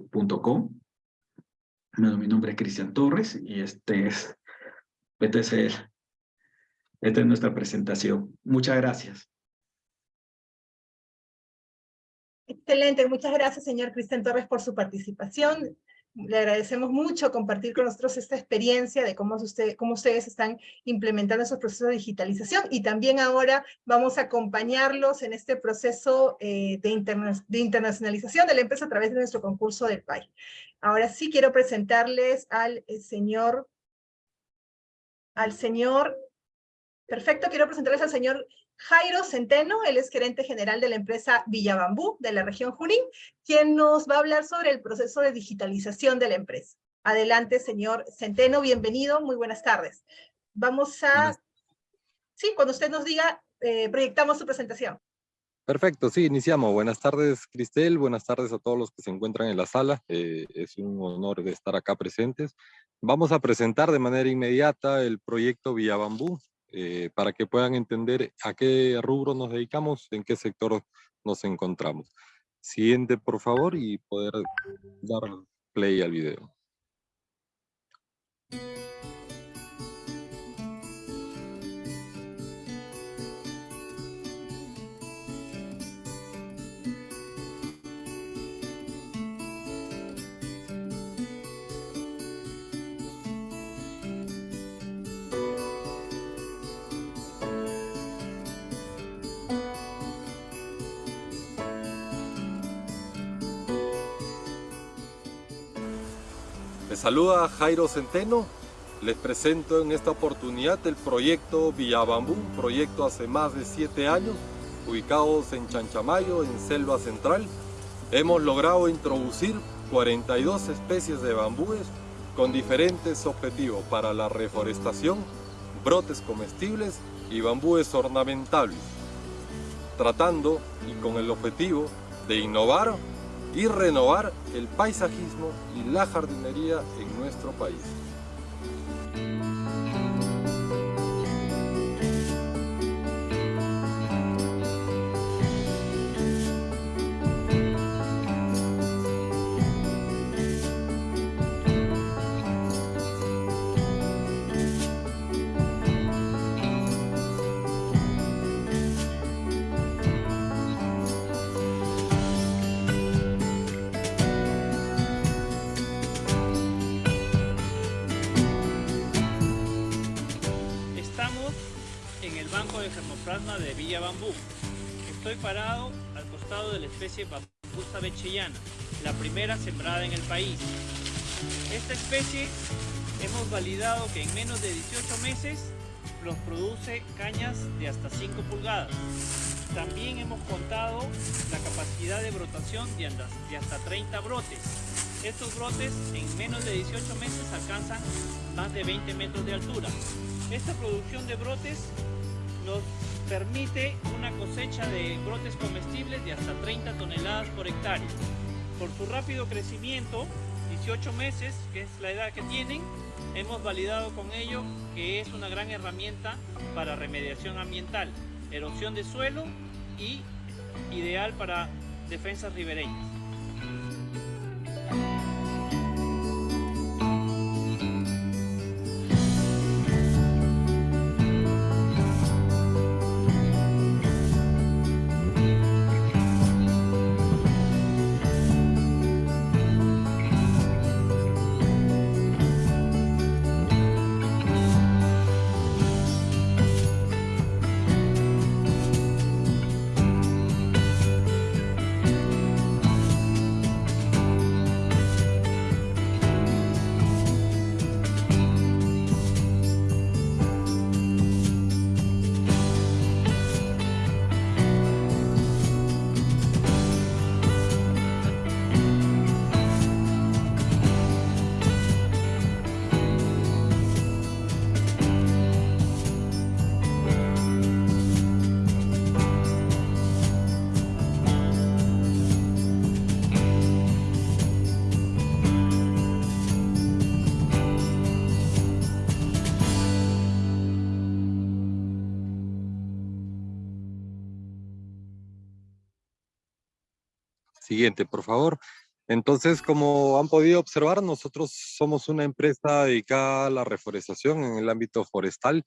D: mi nombre es Cristian Torres y este es, este esta es nuestra presentación. Muchas gracias.
A: Excelente, muchas gracias, señor Cristian Torres, por su participación. Le agradecemos mucho compartir con nosotros esta experiencia de cómo, usted, cómo ustedes están implementando esos procesos de digitalización y también ahora vamos a acompañarlos en este proceso eh, de, de, internacionalización de la empresa a través de nuestro concurso del PAI. Ahora sí quiero presentarles al eh, señor, al señor, perfecto, quiero presentarles al señor Jairo Centeno, él es gerente general de la empresa Villabambú de la región Junín, quien nos va a hablar sobre el proceso de digitalización de la empresa. Adelante, señor Centeno, bienvenido, muy buenas tardes. Vamos a... Sí, cuando usted nos diga, eh, proyectamos su presentación.
E: Perfecto, sí, iniciamos. Buenas tardes, Cristel. Buenas tardes a todos los que se encuentran en la sala. Eh, es un honor de estar acá presentes. Vamos a presentar de manera inmediata el proyecto Villabambú, eh, para que puedan entender a qué rubro nos dedicamos, en qué sector nos encontramos. Siguiente, por favor, y poder dar play al video. Saluda Jairo Centeno. Les presento en esta oportunidad el proyecto Villabambú, un proyecto hace más de siete años, ubicados en Chanchamayo, en Selva Central. Hemos logrado introducir 42 especies de bambúes con diferentes objetivos para la reforestación, brotes comestibles y bambúes ornamentales, tratando y con el objetivo de innovar y renovar el paisajismo y la jardinería en nuestro país.
F: Especie Bambusa bechellana, la primera sembrada en el país. Esta especie hemos validado que en menos de 18 meses nos produce cañas de hasta 5 pulgadas. También hemos contado la capacidad de brotación de hasta 30 brotes. Estos brotes en menos de 18 meses alcanzan más de 20 metros de altura. Esta producción de brotes nos permite una cosecha de brotes comestibles de hasta 30 toneladas por hectárea. Por su rápido crecimiento y 18 meses, que es la edad que tienen, hemos validado con ello que es una gran herramienta para remediación ambiental, erosión de suelo y ideal para defensas ribereñas.
E: Siguiente, por favor. Entonces, como han podido observar, nosotros somos una empresa dedicada a la reforestación en el ámbito forestal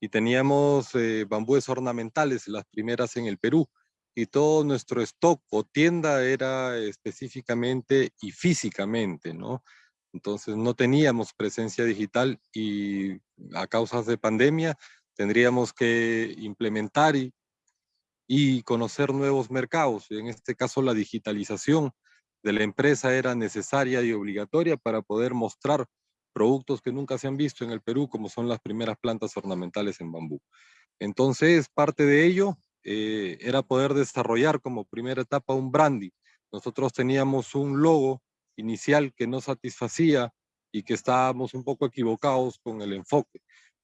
E: y teníamos eh, bambúes ornamentales, las primeras en el Perú, y todo nuestro stock o tienda era específicamente y físicamente, ¿no? Entonces no teníamos presencia digital y a causas de pandemia tendríamos que implementar y y conocer nuevos mercados. En este caso, la digitalización de la empresa era necesaria y obligatoria para poder mostrar productos que nunca se han visto en el Perú, como son las primeras plantas ornamentales en bambú. Entonces, parte de ello eh, era poder desarrollar como primera etapa un branding. Nosotros teníamos un logo inicial que no satisfacía y que estábamos un poco equivocados con el enfoque.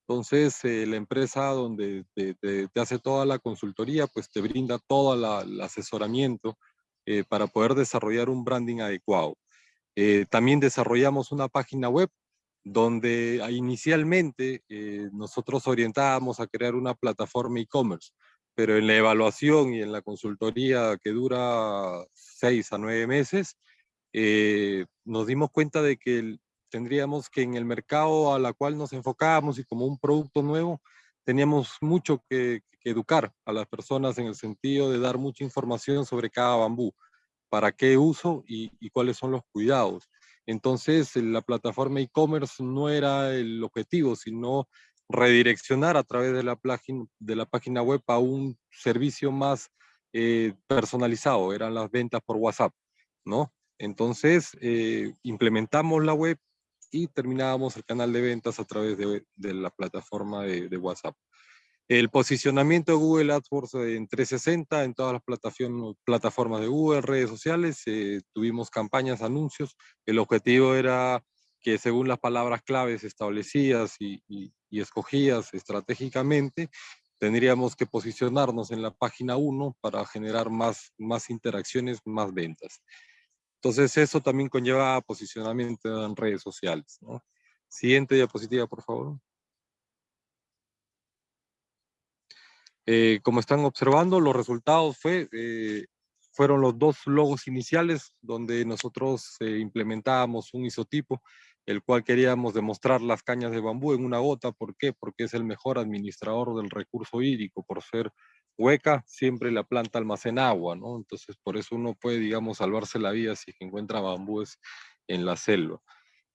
E: Entonces, eh, la empresa donde te, hace toda la consultoría, pues te brinda todo el asesoramiento eh, para poder desarrollar un branding adecuado. Eh, también desarrollamos una página web donde inicialmente nosotros orientábamos a crear una plataforma e-commerce, pero en la evaluación y en la consultoría que dura seis a nueve meses, nos dimos cuenta de que el, tendríamos que en el mercado a la cual nos enfocábamos y como un producto nuevo, teníamos mucho que, educar a las personas en el sentido de dar mucha información sobre cada bambú, para qué uso y, cuáles son los cuidados. Entonces, la plataforma e-commerce no era el objetivo, sino redireccionar a través de la, página, de la página web a un servicio más eh, personalizado, eran las ventas por WhatsApp, ¿no? Entonces, eh, implementamos la web, y terminábamos el canal de ventas a través de, la plataforma de, WhatsApp. El posicionamiento de Google AdWords en 360 en todas las plataformas de Google, redes sociales, eh, tuvimos campañas, anuncios. El objetivo era que según las palabras claves establecidas y, y escogidas estratégicamente, tendríamos que posicionarnos en la página 1 para generar más, más interacciones, más ventas. Entonces eso también conlleva posicionamiento en redes sociales. Siguiente diapositiva, por favor. Eh, como están observando, los resultados fue, eh, fueron los dos logos iniciales donde nosotros eh, implementábamos un isotipo, el cual queríamos demostrar las cañas de bambú en una gota. ¿Por qué? Porque es el mejor administrador del recurso hídrico, por ser hueca, siempre la planta almacena agua, ¿no? Entonces, por eso uno puede, digamos, salvarse la vida si encuentra bambúes en la selva.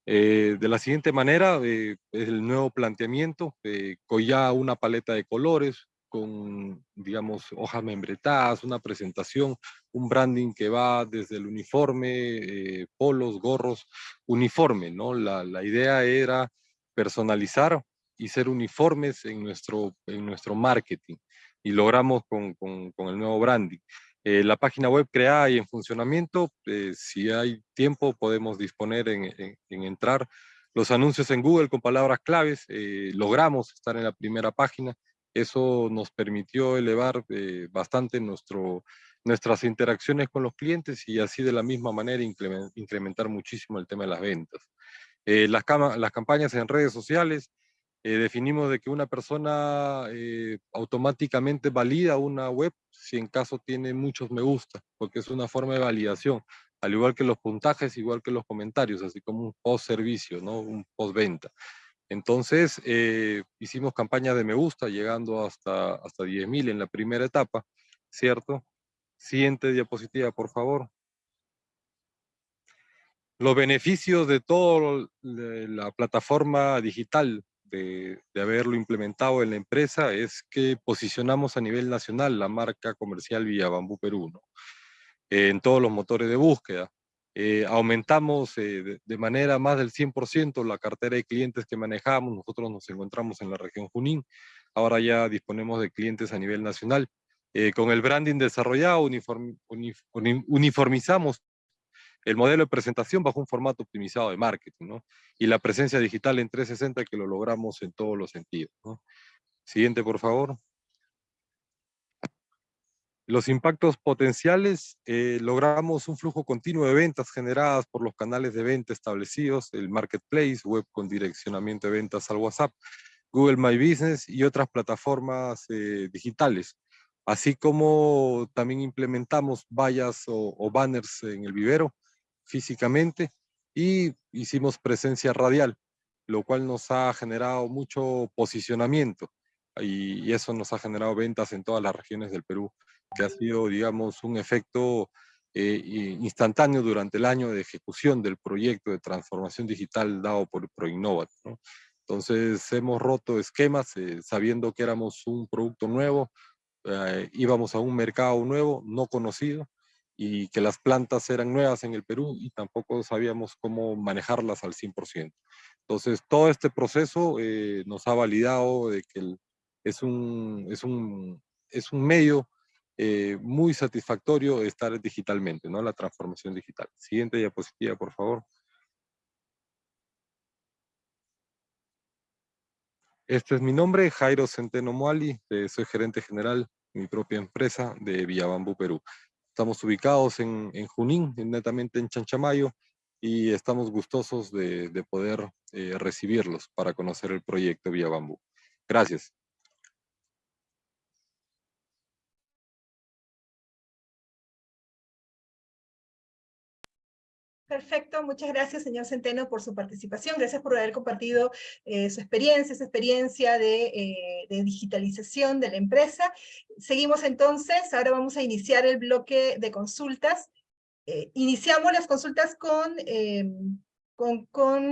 E: Eh, de la siguiente manera, eh, el nuevo planteamiento, eh, ya una paleta de colores, con, digamos, hojas membretadas, una presentación, un branding que va desde el uniforme, polos, gorros, uniforme, ¿no? La, la idea era personalizar y ser uniformes en nuestro, en nuestro marketing y logramos con, con, el nuevo branding. Eh, la página web creada y en funcionamiento, eh, si hay tiempo podemos disponer en, en, entrar. Los anuncios en Google con palabras claves, eh, logramos estar en la primera página. Eso nos permitió elevar bastante nuestro, nuestras interacciones con los clientes y así de la misma manera incrementar muchísimo el tema de las ventas. Las, las campañas en redes sociales, eh, definimos de que una persona eh, automáticamente valida una web si en caso tiene muchos me gusta, porque es una forma de validación, al igual que los puntajes, igual que los comentarios, así como un post servicio, ¿no? un post venta. Entonces, eh, hicimos campaña de me gusta, llegando hasta, hasta 10.000 en la primera etapa, ¿cierto? Siguiente diapositiva, por favor. Los beneficios de toda la plataforma digital de, haberlo implementado en la empresa es que posicionamos a nivel nacional la marca comercial Villa Bambú Perú, en todos los motores de búsqueda. Eh, aumentamos eh, de, manera más del 100% la cartera de clientes que manejamos. Nosotros nos encontramos en la región Junín. Ahora ya disponemos de clientes a nivel nacional. Eh, con el branding desarrollado, uniformizamos el modelo de presentación bajo un formato optimizado de marketing, ¿no? Y la presencia digital en 360 que lo logramos en todos los sentidos. Siguiente, por favor. Los impactos potenciales, eh, logramos un flujo continuo de ventas generadas por los canales de venta establecidos, el marketplace, web con direccionamiento de ventas al WhatsApp, Google My Business y otras plataformas eh, digitales. Así como también implementamos vallas o, banners en el vivero, físicamente y hicimos presencia radial, lo cual nos ha generado mucho posicionamiento y, eso nos ha generado ventas en todas las regiones del Perú, que ha sido, digamos, un efecto eh, instantáneo durante el año de ejecución del proyecto de transformación digital dado por ProInnovat. Entonces hemos roto esquemas eh, sabiendo que éramos un producto nuevo, eh, íbamos a un mercado nuevo, no conocido, y que las plantas eran nuevas en el Perú y tampoco sabíamos cómo manejarlas al 100%. Entonces, todo este proceso eh, nos ha validado de que es, un, es, un, es un medio eh, muy satisfactorio estar digitalmente, ¿no? La transformación digital. Siguiente diapositiva, por favor. Este es mi nombre, Jairo Centeno Moali, eh, soy gerente general de mi propia empresa de Villabambú, Perú. Estamos ubicados en, Junín, netamente en Chanchamayo, y estamos gustosos de, poder eh, recibirlos para conocer el proyecto Vía Bambú. Gracias.
A: Perfecto, muchas gracias, señor Centeno, por su participación. Gracias por haber compartido eh, su experiencia, esa experiencia eh, de, digitalización de la empresa. Seguimos entonces, ahora vamos a iniciar el bloque de consultas. Eh, iniciamos las consultas con, con, con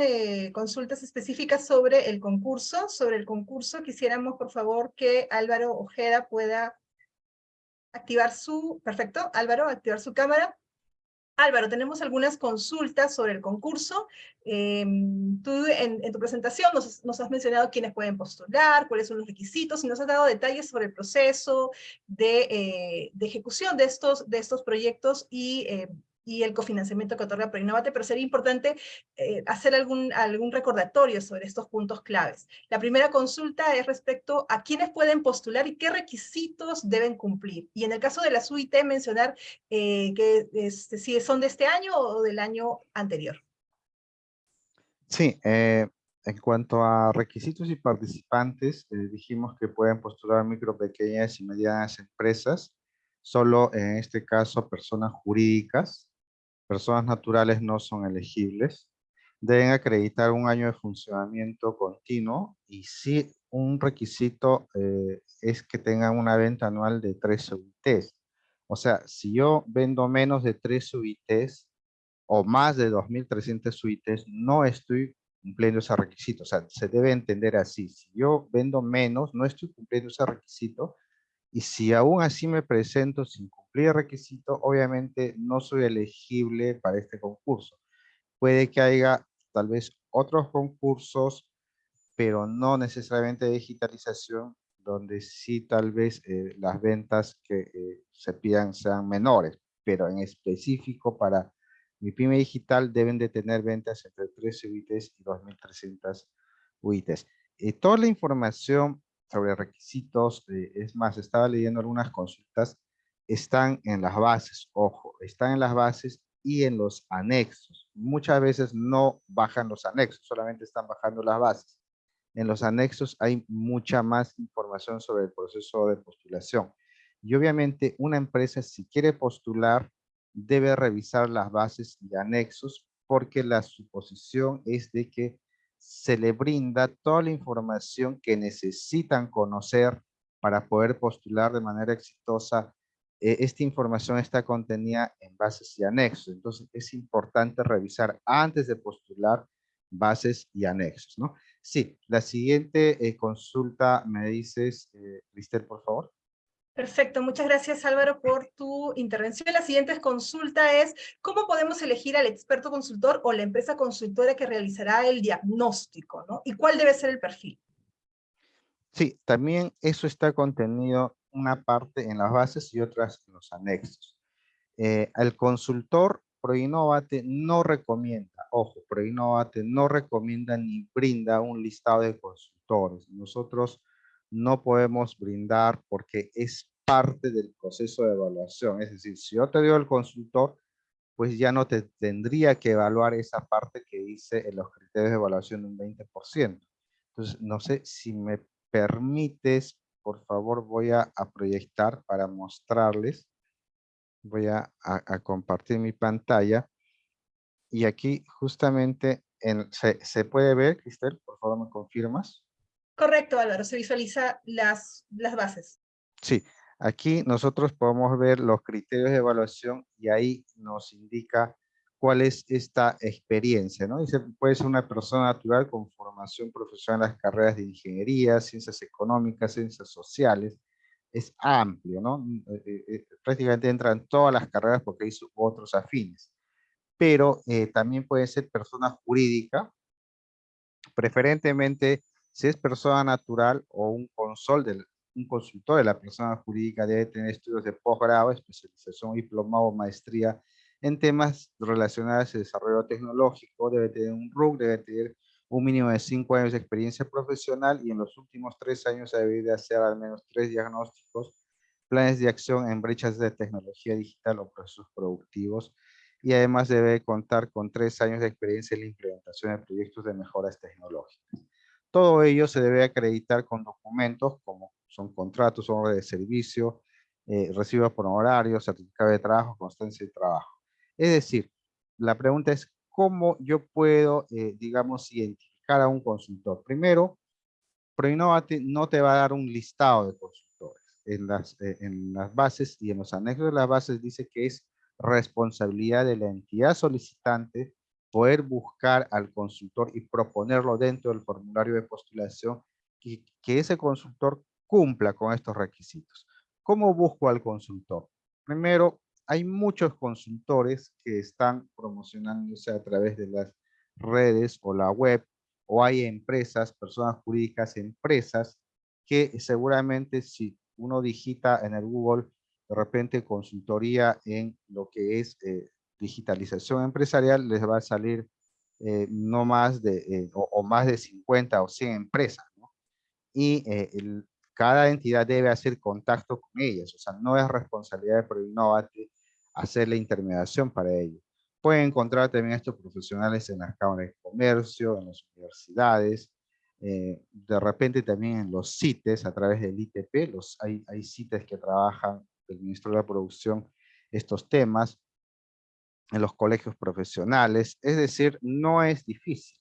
A: consultas específicas sobre el concurso. Sobre el concurso, quisiéramos, por favor, que Álvaro Ojeda pueda activar su... Perfecto, Álvaro, activar su cámara. Álvaro, tenemos algunas consultas sobre el concurso. Em, tú en, tu presentación nos, has mencionado quiénes pueden postular, cuáles son los requisitos, y nos has dado detalles sobre el proceso de, eh, ejecución de estos, de estos proyectos y em, y el cofinanciamiento que otorga ProInnovate, pero sería importante eh, hacer algún, algún recordatorio sobre estos puntos claves. La primera consulta es respecto a quiénes pueden postular y qué requisitos deben cumplir. Y en el caso de la SUIT, mencionar eh, que este, si son de este año o del año anterior.
B: Sí, eh, en cuanto a requisitos y participantes, dijimos que pueden postular micro, pequeñas y medianas empresas, solo en este caso personas jurídicas, personas naturales no son elegibles. Deben acreditar un año de funcionamiento continuo y si un requisito eh, es que tengan una venta anual de 3 UITs. O sea, si yo vendo menos de 3 UITs o más de 2.300 UITs, no estoy cumpliendo ese requisito. O sea, se debe entender así. Si yo vendo menos, no estoy cumpliendo ese requisito. Y si aún así me presento sin cumplir el requisito, obviamente no soy elegible para este concurso. Puede que haya tal vez otros concursos, pero no necesariamente de digitalización, donde sí tal vez eh, las ventas que eh, se pidan sean menores, pero en específico para mi pyme digital deben de tener ventas entre 13 UITs y 2.300 UITs. Y toda la información sobre requisitos, eh, es más, estaba leyendo algunas consultas están en las bases, ojo, están en las bases y en los anexos. Muchas veces no bajan los anexos, solamente están bajando las bases. En los anexos hay mucha más información sobre el proceso de postulación. Y obviamente una empresa si quiere postular debe revisar las bases y anexos porque la suposición es de que se le brinda toda la información que necesitan conocer para poder postular de manera exitosa eh, esta información está contenida en bases y anexos. Entonces es importante revisar antes de postular bases y anexos, ¿no? Sí, la siguiente eh, consulta me dices, eh, por favor.
A: Perfecto, muchas gracias Álvaro por tu intervención. La siguiente consulta es, ¿cómo podemos elegir al experto consultor o la empresa consultora que realizará el diagnóstico? ¿no? ¿Y cuál debe ser el perfil?
B: Sí, también eso está contenido una parte en las bases y otras en los anexos. Eh, el consultor ProInnovate no recomienda, ojo, ProInnovate no recomienda ni brinda un listado de consultores. Nosotros no podemos brindar porque es parte del proceso de evaluación. Es decir, si yo te digo el consultor, pues ya no te tendría que evaluar esa parte que dice en los criterios de evaluación un 20%. Entonces, no sé si me permites por favor voy a, proyectar para mostrarles. Voy a, compartir mi pantalla. Y aquí justamente en, se, puede ver, Cristel, por favor me confirmas.
A: Correcto, Álvaro, se visualiza las, las bases.
B: Sí, aquí nosotros podemos ver los criterios de evaluación y ahí nos indica cuál es esta experiencia, ¿no? Dice, puede ser una persona natural con formación profesional en las carreras de ingeniería, ciencias económicas, ciencias sociales. Es amplio, ¿no? Eh, eh, eh, prácticamente entran todas las carreras porque hay otros afines. Pero también puede ser persona jurídica, preferentemente si es persona natural o un, consol del, un consultor de la persona jurídica debe tener estudios de posgrado, especialización, diplomado o maestría en temas relacionados al desarrollo tecnológico, debe tener un RUC, debe tener un mínimo de cinco años de experiencia profesional y en los últimos tres años debe de hacer al menos tres diagnósticos, planes de acción en brechas de tecnología digital o procesos productivos y además debe contar con tres años de experiencia en la implementación de proyectos de mejoras tecnológicas. Todo ello se debe acreditar con documentos como son contratos, orden de servicio, eh, recibos por horario, certificado de trabajo, constancia de trabajo. Es decir, la pregunta es, ¿cómo yo puedo, eh, digamos, identificar a un consultor? Primero, ProInnovate no te va a dar un listado de consultores. Eh, en las bases y en los anexos de las bases dice que es responsabilidad de la entidad solicitante poder buscar al consultor y proponerlo dentro del formulario de postulación y que ese consultor cumpla con estos requisitos. ¿Cómo busco al consultor? Primero, hay muchos consultores que están promocionándose a través de las redes o la web, o hay empresas, personas jurídicas, empresas, que seguramente si uno digita en el Google, de repente consultoría en lo que es eh, digitalización empresarial, les va a salir eh, no más de, eh, o, más de 50 o 100 empresas, Y cada entidad debe hacer contacto con ellas, o sea, no es responsabilidad de Proinnovate hacer la intermediación para ello. Pueden encontrar también estos profesionales en las cámaras de comercio, en las universidades, eh, de repente también en los CITES a través del ITP, los, hay, hay CITES que trabajan el Ministro de la Producción estos temas, en los colegios profesionales, es decir, no es difícil,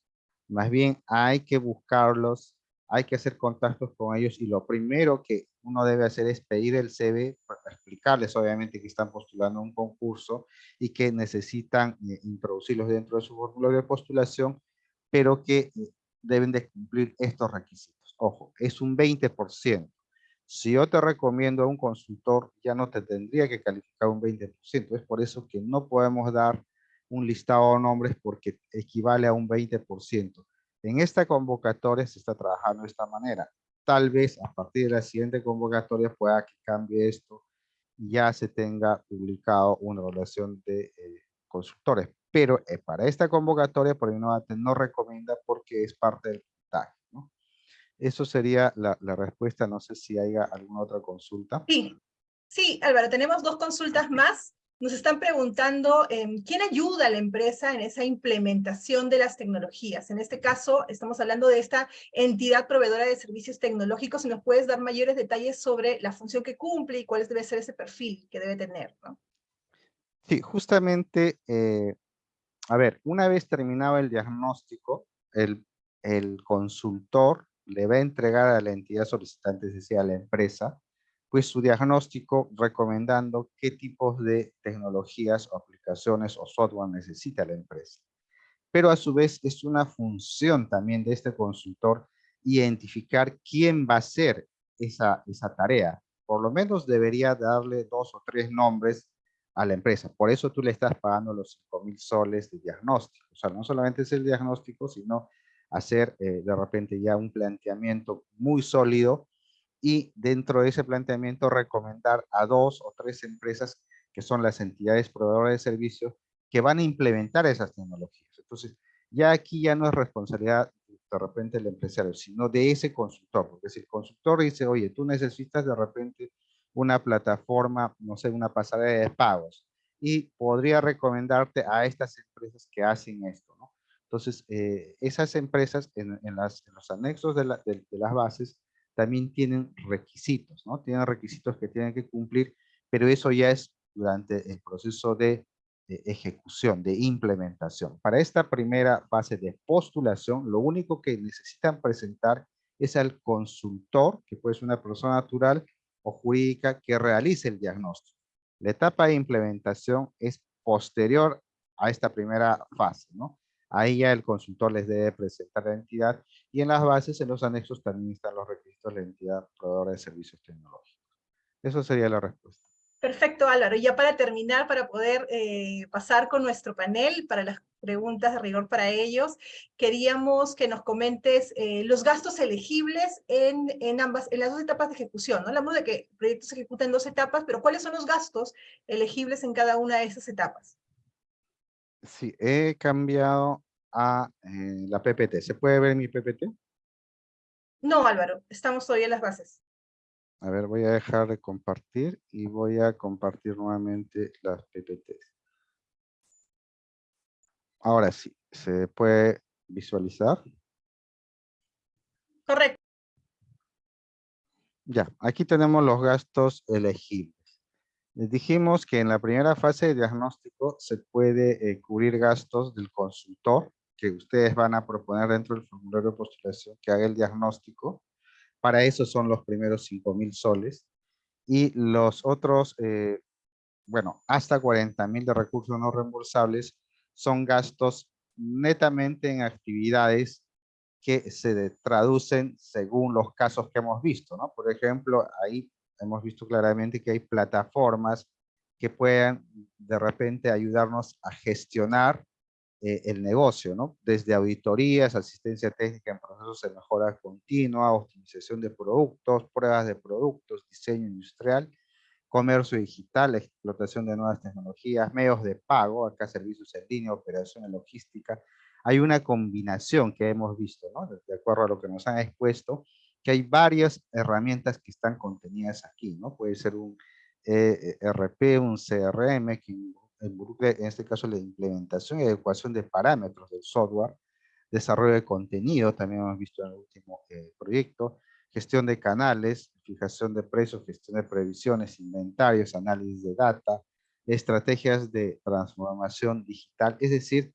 B: más bien hay que buscarlos hay que hacer contactos con ellos y lo primero que uno debe hacer es pedir el CV, para explicarles obviamente que están postulando un concurso y que necesitan eh, introducirlos dentro de su formulario de postulación, pero que eh, deben de cumplir estos requisitos. Ojo, es un 20%. Si yo te recomiendo a un consultor, ya no te tendría que calificar un 20%. Es por eso que no podemos dar un listado de nombres porque equivale a un 20%. En esta convocatoria se está trabajando de esta manera. Tal vez a partir de la siguiente convocatoria pueda que cambie esto y ya se tenga publicado una evaluación de eh, consultores. Pero eh, para esta convocatoria, por no recomienda porque es parte del puntaje. Eso sería la, la, respuesta. No sé si haya alguna otra consulta.
A: Sí, Sí, Álvaro, tenemos dos consultas más. Nos están preguntando em, quién ayuda a la empresa en esa implementación de las tecnologías. En este caso, estamos hablando de esta entidad proveedora de servicios tecnológicos. Si nos puedes dar mayores detalles sobre la función que cumple y cuál debe ser ese perfil que debe tener. ¿no?
B: Sí, justamente, eh, a ver, una vez terminado el diagnóstico, el, el consultor le va a entregar a la entidad solicitante, es decir, a la empresa, pues su diagnóstico recomendando qué tipos de tecnologías aplicaciones o software necesita la empresa. Pero a su vez es una función también de este consultor identificar quién va a hacer esa, esa tarea. Por lo menos debería darle dos o tres nombres a la empresa. Por eso tú le estás pagando los 5 mil soles de diagnóstico. O sea, no solamente es el diagnóstico, sino hacer eh, de repente ya un planteamiento muy sólido y dentro de ese planteamiento recomendar a dos o tres empresas que son las entidades proveedoras de servicios que van a implementar esas tecnologías. Entonces, ya aquí ya no es responsabilidad de repente del empresario, sino de ese consultor, porque si el consultor dice, oye, tú necesitas de repente una plataforma, no sé, una pasarela de pagos, y podría recomendarte a estas empresas que hacen esto. Entonces, eh, esas empresas en, las, los anexos de, de las bases también tienen requisitos, ¿no? Tienen requisitos que tienen que cumplir, pero eso ya es durante el proceso de, ejecución, de implementación. Para esta primera fase de postulación, lo único que necesitan presentar es al consultor, que puede ser una persona natural o jurídica, que realice el diagnóstico. La etapa de implementación es posterior a esta primera fase, ¿no? Ahí ya el consultor les debe presentar la entidad y en las bases, en los anexos, también están los requisitos de la entidad proveedora de servicios tecnológicos. Eso sería la respuesta.
A: Perfecto, Álvaro. Y ya para terminar, para poder eh, pasar con nuestro panel, para las preguntas de rigor para ellos, queríamos que nos comentes eh, los gastos elegibles en, en, ambas, en las dos etapas de ejecución. ¿no? Hablamos de que el proyecto se ejecuta en dos etapas, pero ¿cuáles son los gastos elegibles en cada una de esas etapas?
B: Sí, he cambiado a eh, la PPT. ¿Se puede ver mi PPT?
A: No, Álvaro, estamos todavía en las bases.
B: A ver, voy a dejar de compartir y voy a compartir nuevamente las PPTs. Ahora sí, ¿se puede visualizar?
A: Correcto.
B: Ya, aquí tenemos los gastos elegibles. Les dijimos que en la primera fase de diagnóstico se puede eh, cubrir gastos del consultor que ustedes van a proponer dentro del formulario de postulación que haga el diagnóstico. Para eso son los primeros 5 mil soles. Y los otros, eh, bueno, hasta 40 mil de recursos no reembolsables son gastos netamente en actividades que se traducen según los casos que hemos visto, ¿no? Por ejemplo, ahí hemos visto claramente que hay plataformas que puedan de repente ayudarnos a gestionar eh, el negocio, ¿no? Desde auditorías, asistencia técnica en procesos de mejora continua, optimización de productos, pruebas de productos, diseño industrial, comercio digital, explotación de nuevas tecnologías, medios de pago, acá servicios en línea, operación en logística. Hay una combinación que hemos visto, ¿no? De acuerdo a lo que nos han expuesto, que hay varias herramientas que están contenidas aquí, ¿no? Puede ser un ERP, eh, un CRM, que en este caso la implementación y adecuación de parámetros del software, desarrollo de contenido, también hemos visto en el último eh, proyecto, gestión de canales, fijación de precios, gestión de previsiones, inventarios, análisis de data, estrategias de transformación digital, es decir,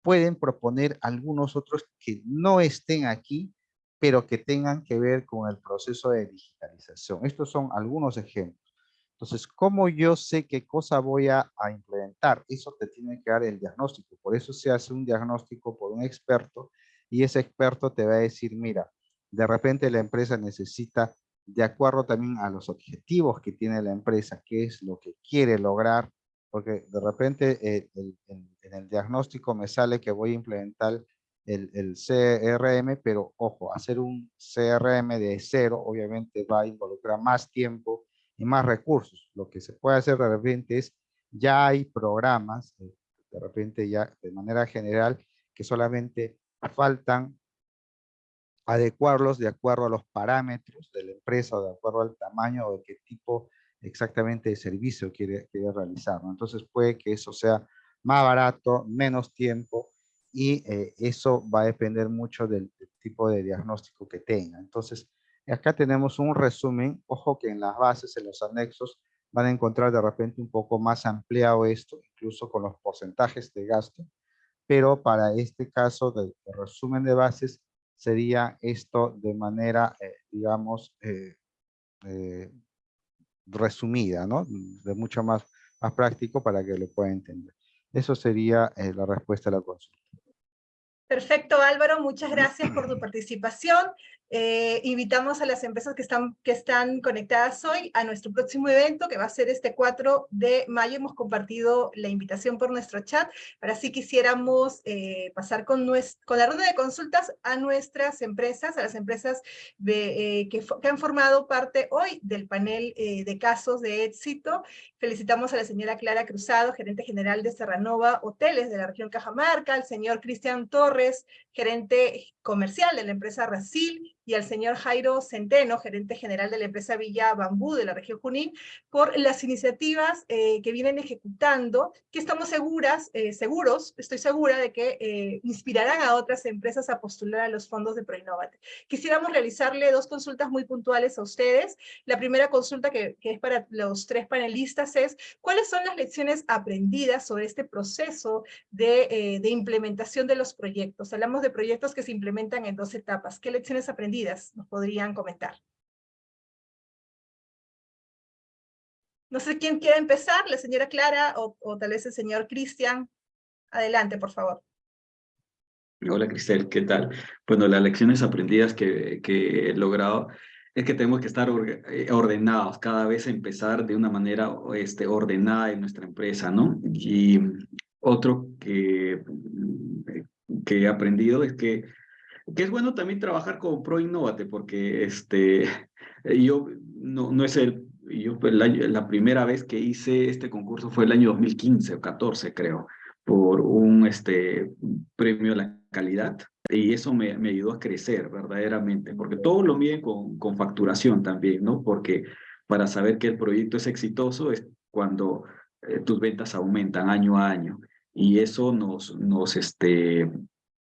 B: pueden proponer algunos otros que no estén aquí, pero que tengan que ver con el proceso de digitalización. Estos son algunos ejemplos. Entonces, ¿cómo yo sé qué cosa voy a, implementar? Eso te tiene que dar el diagnóstico. Por eso se hace un diagnóstico por un experto y ese experto te va a decir, mira, de repente la empresa necesita, de acuerdo también a los objetivos que tiene la empresa, qué es lo que quiere lograr, porque de repente eh, en el diagnóstico me sale que voy a implementar el, CRM, pero ojo, hacer un CRM de cero obviamente va a involucrar más tiempo y más recursos. Lo que se puede hacer de repente es, ya hay programas, eh, de repente ya de manera general, que solamente faltan adecuarlos de acuerdo a los parámetros de la empresa, o de acuerdo al tamaño o de qué tipo exactamente el servicio quiere, quiere realizar. ¿no? Entonces puede que eso sea más barato, menos tiempo, y eh, eso va a depender mucho del, del, tipo de diagnóstico que tenga. Entonces, acá tenemos un resumen. Ojo que en las bases, en los anexos, van a encontrar de repente un poco más ampliado esto, incluso con los porcentajes de gasto, pero para este caso de, de resumen de bases, sería esto de manera, eh, digamos, eh, eh, resumida, ¿no? De mucho más, más práctico para que lo pueda entender. Eso sería eh, la respuesta a la consulta.
A: Perfecto, Álvaro, muchas gracias por tu participación. Eh, invitamos a las empresas que están, que están conectadas hoy a nuestro próximo evento, que va a ser este 4 de mayo. Hemos compartido la invitación por nuestro chat, para si quisiéramos eh, pasar con, nuestro, con la ronda de consultas a nuestras empresas, a las empresas eh, que, que, han formado parte hoy del panel de casos de éxito. Felicitamos a la señora Clara Cruzado, gerente general de Serranova Hoteles de la región Cajamarca, al señor Cristian Torres, gerente comercial de la empresa Racil, y al señor Jairo Centeno, gerente general de la empresa Villa Bambú de la región Junín, por las iniciativas eh, que vienen ejecutando, que estamos seguras, eh, seguros, estoy segura de que eh, inspirarán a otras empresas a postular a los fondos de Proinnovate. Quisiéramos realizarle dos consultas muy puntuales a ustedes. La primera consulta que, es para los tres panelistas es, ¿cuáles son las lecciones aprendidas sobre este proceso de, de implementación de los proyectos? Hablamos de proyectos que se implementan en dos etapas. ¿Qué lecciones aprendidas nos podrían comentar. No sé quién quiere empezar, la señora Clara o, tal vez el señor Cristian. Adelante, por favor.
D: Hola Cristel, ¿qué tal? Bueno, las lecciones aprendidas que, he logrado es que tenemos que estar eh, ordenados, cada vez empezar de una manera este, ordenada en nuestra empresa, ¿no? Y otro que, que he aprendido es que que es bueno también trabajar con ProInnovate, porque este, yo no, no es el, yo la, la, primera vez que hice este concurso fue el año 2015 o 14, creo, por un este, premio a la calidad, y eso me, me ayudó a crecer verdaderamente, porque todo lo mide con, con facturación también, ¿no? Porque para saber que el proyecto es exitoso es cuando eh, tus ventas aumentan año a año, y eso nos, nos, este,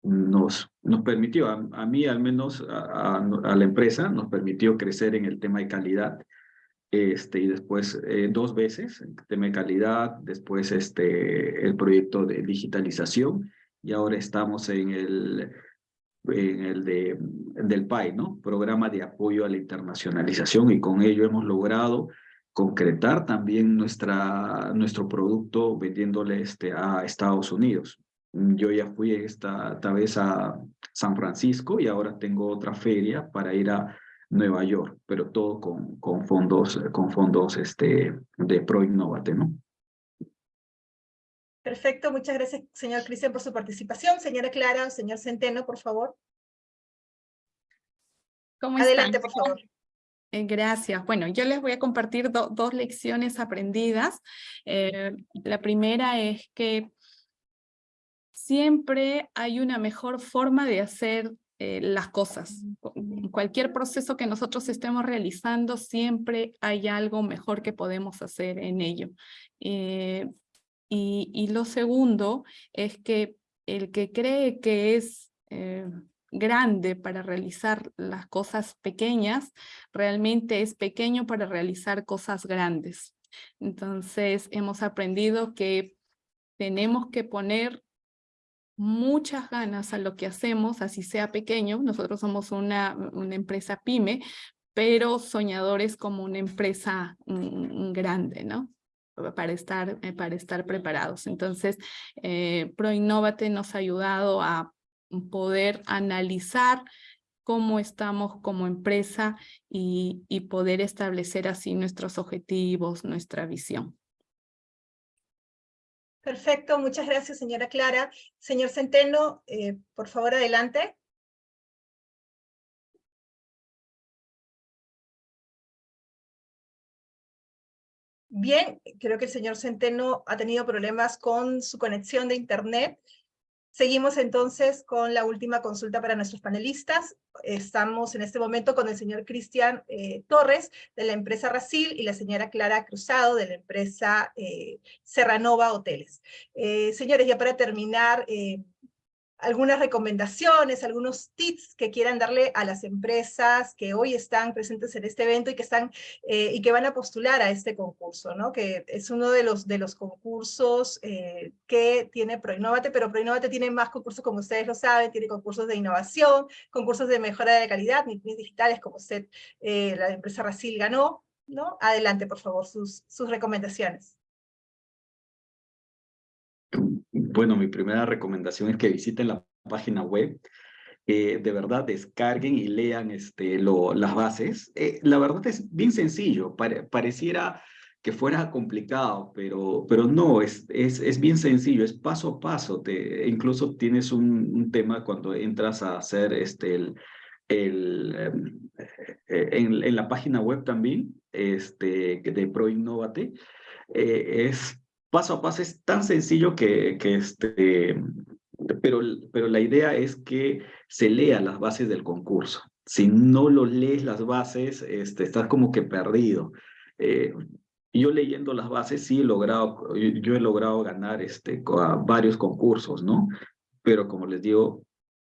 D: nos, nos permitió, a, mí al menos, a, a, la empresa, nos permitió crecer en el tema de calidad. Este, y después eh, dos veces, el tema de calidad, después este, el proyecto de digitalización, y ahora estamos en el, en el de, del PAI, ¿no? Programa de apoyo a la internacionalización, y con ello hemos logrado concretar también nuestra, nuestro producto vendiéndole este, a Estados Unidos. Yo ya fui esta, esta vez a San Francisco y ahora tengo otra feria para ir a Nueva York, pero todo con, con fondos, con fondos este, de ProInnovate, ¿no?
A: Perfecto, muchas gracias, señor Cristian, por su participación. Señora Clara, señor Centeno, por favor.
C: ¿Cómo
A: Adelante,
C: están?
A: por favor.
C: Eh, gracias. Bueno, yo les voy a compartir do, dos lecciones aprendidas. Eh, la primera es que siempre hay una mejor forma de hacer eh, las cosas. En cualquier proceso que nosotros estemos realizando, siempre hay algo mejor que podemos hacer en ello. Eh, y, y, lo segundo es que el que cree que es eh, grande para realizar las cosas pequeñas, realmente es pequeño para realizar cosas grandes. Entonces hemos aprendido que tenemos que poner muchas ganas a lo que hacemos, así sea pequeño. Nosotros somos una, una empresa pyme, pero soñadores como una empresa grande, ¿no? Para estar, eh, para estar preparados. Entonces, eh, ProInnovate nos ha ayudado a poder analizar cómo estamos como empresa y, y poder establecer así nuestros objetivos, nuestra visión.
A: Perfecto, muchas gracias, señora Clara. Señor Centeno, eh, por favor, adelante. Bien, creo que el señor Centeno ha tenido problemas con su conexión de internet. Seguimos entonces con la última consulta para nuestros panelistas. Estamos en este momento con el señor Cristian eh, Torres de la empresa Racil y la señora Clara Cruzado de la empresa eh, Serranova Hoteles. Eh, señores, ya para terminar, algunas recomendaciones, algunos tips que quieran darle a las empresas que hoy están presentes en este evento y que, están, eh, y que van a postular a este concurso, ¿no? que es uno de los, de los concursos eh, que tiene ProInnovate, pero ProInnovate tiene más concursos, como ustedes lo saben, tiene concursos de innovación, concursos de mejora de calidad, digitales, como usted, eh, la empresa Racil ganó. ¿no? Adelante, por favor, sus, sus recomendaciones.
D: Bueno, mi primera recomendación es que visiten la página web, eh, de verdad descarguen y lean este, lo, las bases. Eh, la verdad es bien sencillo, pareciera que fuera complicado, pero, pero no, es, es, es, bien sencillo, es paso a paso. Te, incluso tienes un, tema cuando entras a hacer este, el, el, em, eh, en, la página web también este, de ProInnovate, es paso a paso es tan sencillo que, este, pero, pero la idea es que se lea las bases del concurso. Si no lo lees las bases, este, estás como que perdido. Eh, yo leyendo las bases sí he logrado, yo, he logrado ganar este, varios concursos, ¿no? Pero como les digo,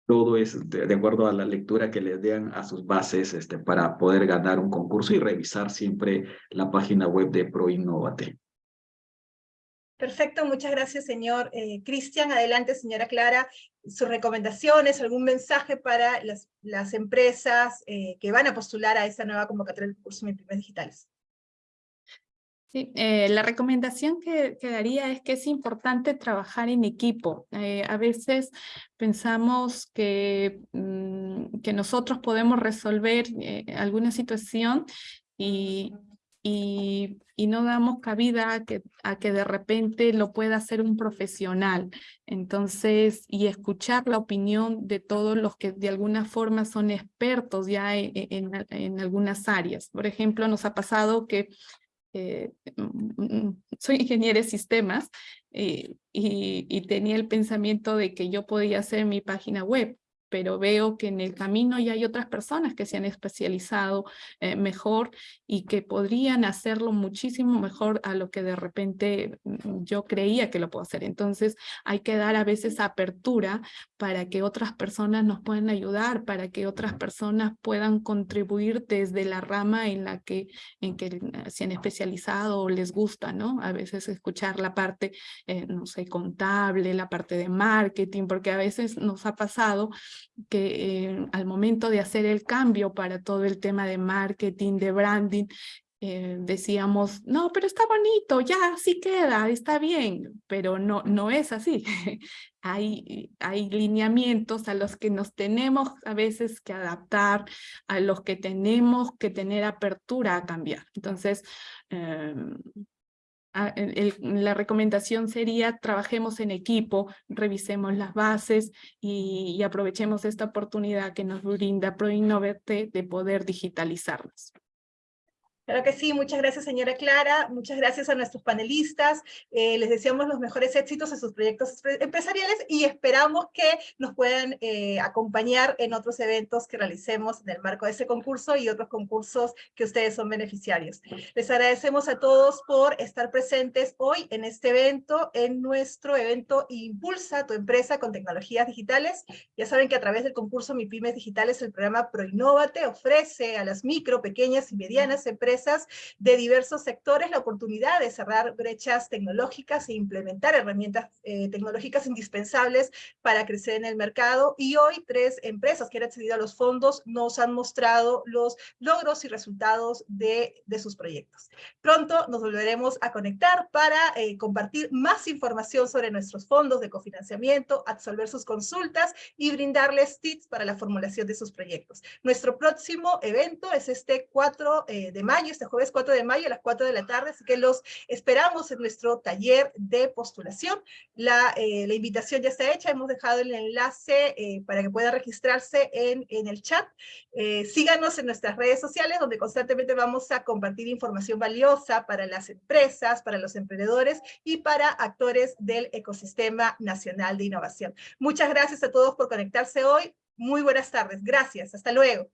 D: todo es de, de, acuerdo a la lectura que les den a sus bases este, para poder ganar un concurso y revisar siempre la página web de ProInnovate.
A: Perfecto, muchas gracias, señor eh, Cristian. Adelante, señora Clara, sus recomendaciones, algún mensaje para las, empresas eh, que van a postular a esta nueva convocatoria del curso MIPIMES Digitales.
C: Sí, eh, la recomendación que, que, daría es que es importante trabajar en equipo. a veces pensamos que, mm, que nosotros podemos resolver alguna situación y, y, no damos cabida a que, de repente lo pueda hacer un profesional. Entonces, y escuchar la opinión de todos los que de alguna forma son expertos ya e, e, en, en, algunas áreas. Por ejemplo, nos ha pasado que eh, mm, mm, soy ingeniera de sistemas eh, y, y, tenía el pensamiento de que yo podía hacer mi página web, pero veo que en el camino ya hay otras personas que se han especializado eh, mejor y que podrían hacerlo muchísimo mejor a lo que de repente mm, yo creía que lo puedo hacer. Entonces hay que dar a veces apertura para que otras personas nos puedan ayudar, para que otras personas puedan contribuir desde la rama en la que, en que eh, se han especializado o les gusta, ¿no? A veces escuchar la parte, eh, no sé, contable, la parte de marketing, porque a veces nos ha pasado que eh, al momento de hacer el cambio para todo el tema de marketing, de branding, eh, decíamos, no, pero está bonito, ya, sí queda, está bien, pero no, no es así. hay, hay lineamientos a los que nos tenemos a veces que adaptar, a los que tenemos que tener apertura a cambiar. Entonces, em, Ah, la recomendación sería trabajemos en equipo, revisemos las bases y, aprovechemos esta oportunidad que nos brinda ProInnovate de poder digitalizarlas.
A: Claro que sí, muchas gracias señora Clara, muchas gracias a nuestros panelistas, eh, les deseamos los mejores éxitos en sus proyectos empresariales y esperamos que nos puedan eh, acompañar en otros eventos que realicemos en el marco de este concurso y otros concursos que ustedes son beneficiarios. Les agradecemos a todos por estar presentes hoy en este evento, en nuestro evento Impulsa tu empresa con tecnologías digitales. Ya saben que a través del concurso Mi Pymes Digitales el programa ProInnovate ofrece a las micro, pequeñas y medianas empresas de diversos sectores la oportunidad de cerrar brechas tecnológicas e implementar herramientas eh, tecnológicas indispensables para crecer en el mercado. Y hoy tres empresas que han accedido a los fondos nos han mostrado los logros y resultados de, de sus proyectos. Pronto nos volveremos a conectar para eh, compartir más información sobre nuestros fondos de cofinanciamiento, absolver sus consultas y brindarles tips para la formulación de sus proyectos. Nuestro próximo evento es este 4 eh, de mayo año, este jueves 4 de mayo a las 4 de la tarde, así que los esperamos en nuestro taller de postulación. La, eh, la invitación ya está hecha, hemos dejado el enlace eh, para que pueda registrarse en, en el chat. Eh, síganos en nuestras redes sociales, donde constantemente vamos a compartir información valiosa para las empresas, para los emprendedores y para actores del ecosistema nacional de innovación. Muchas gracias a todos por conectarse hoy. Muy buenas tardes. Gracias. Hasta luego.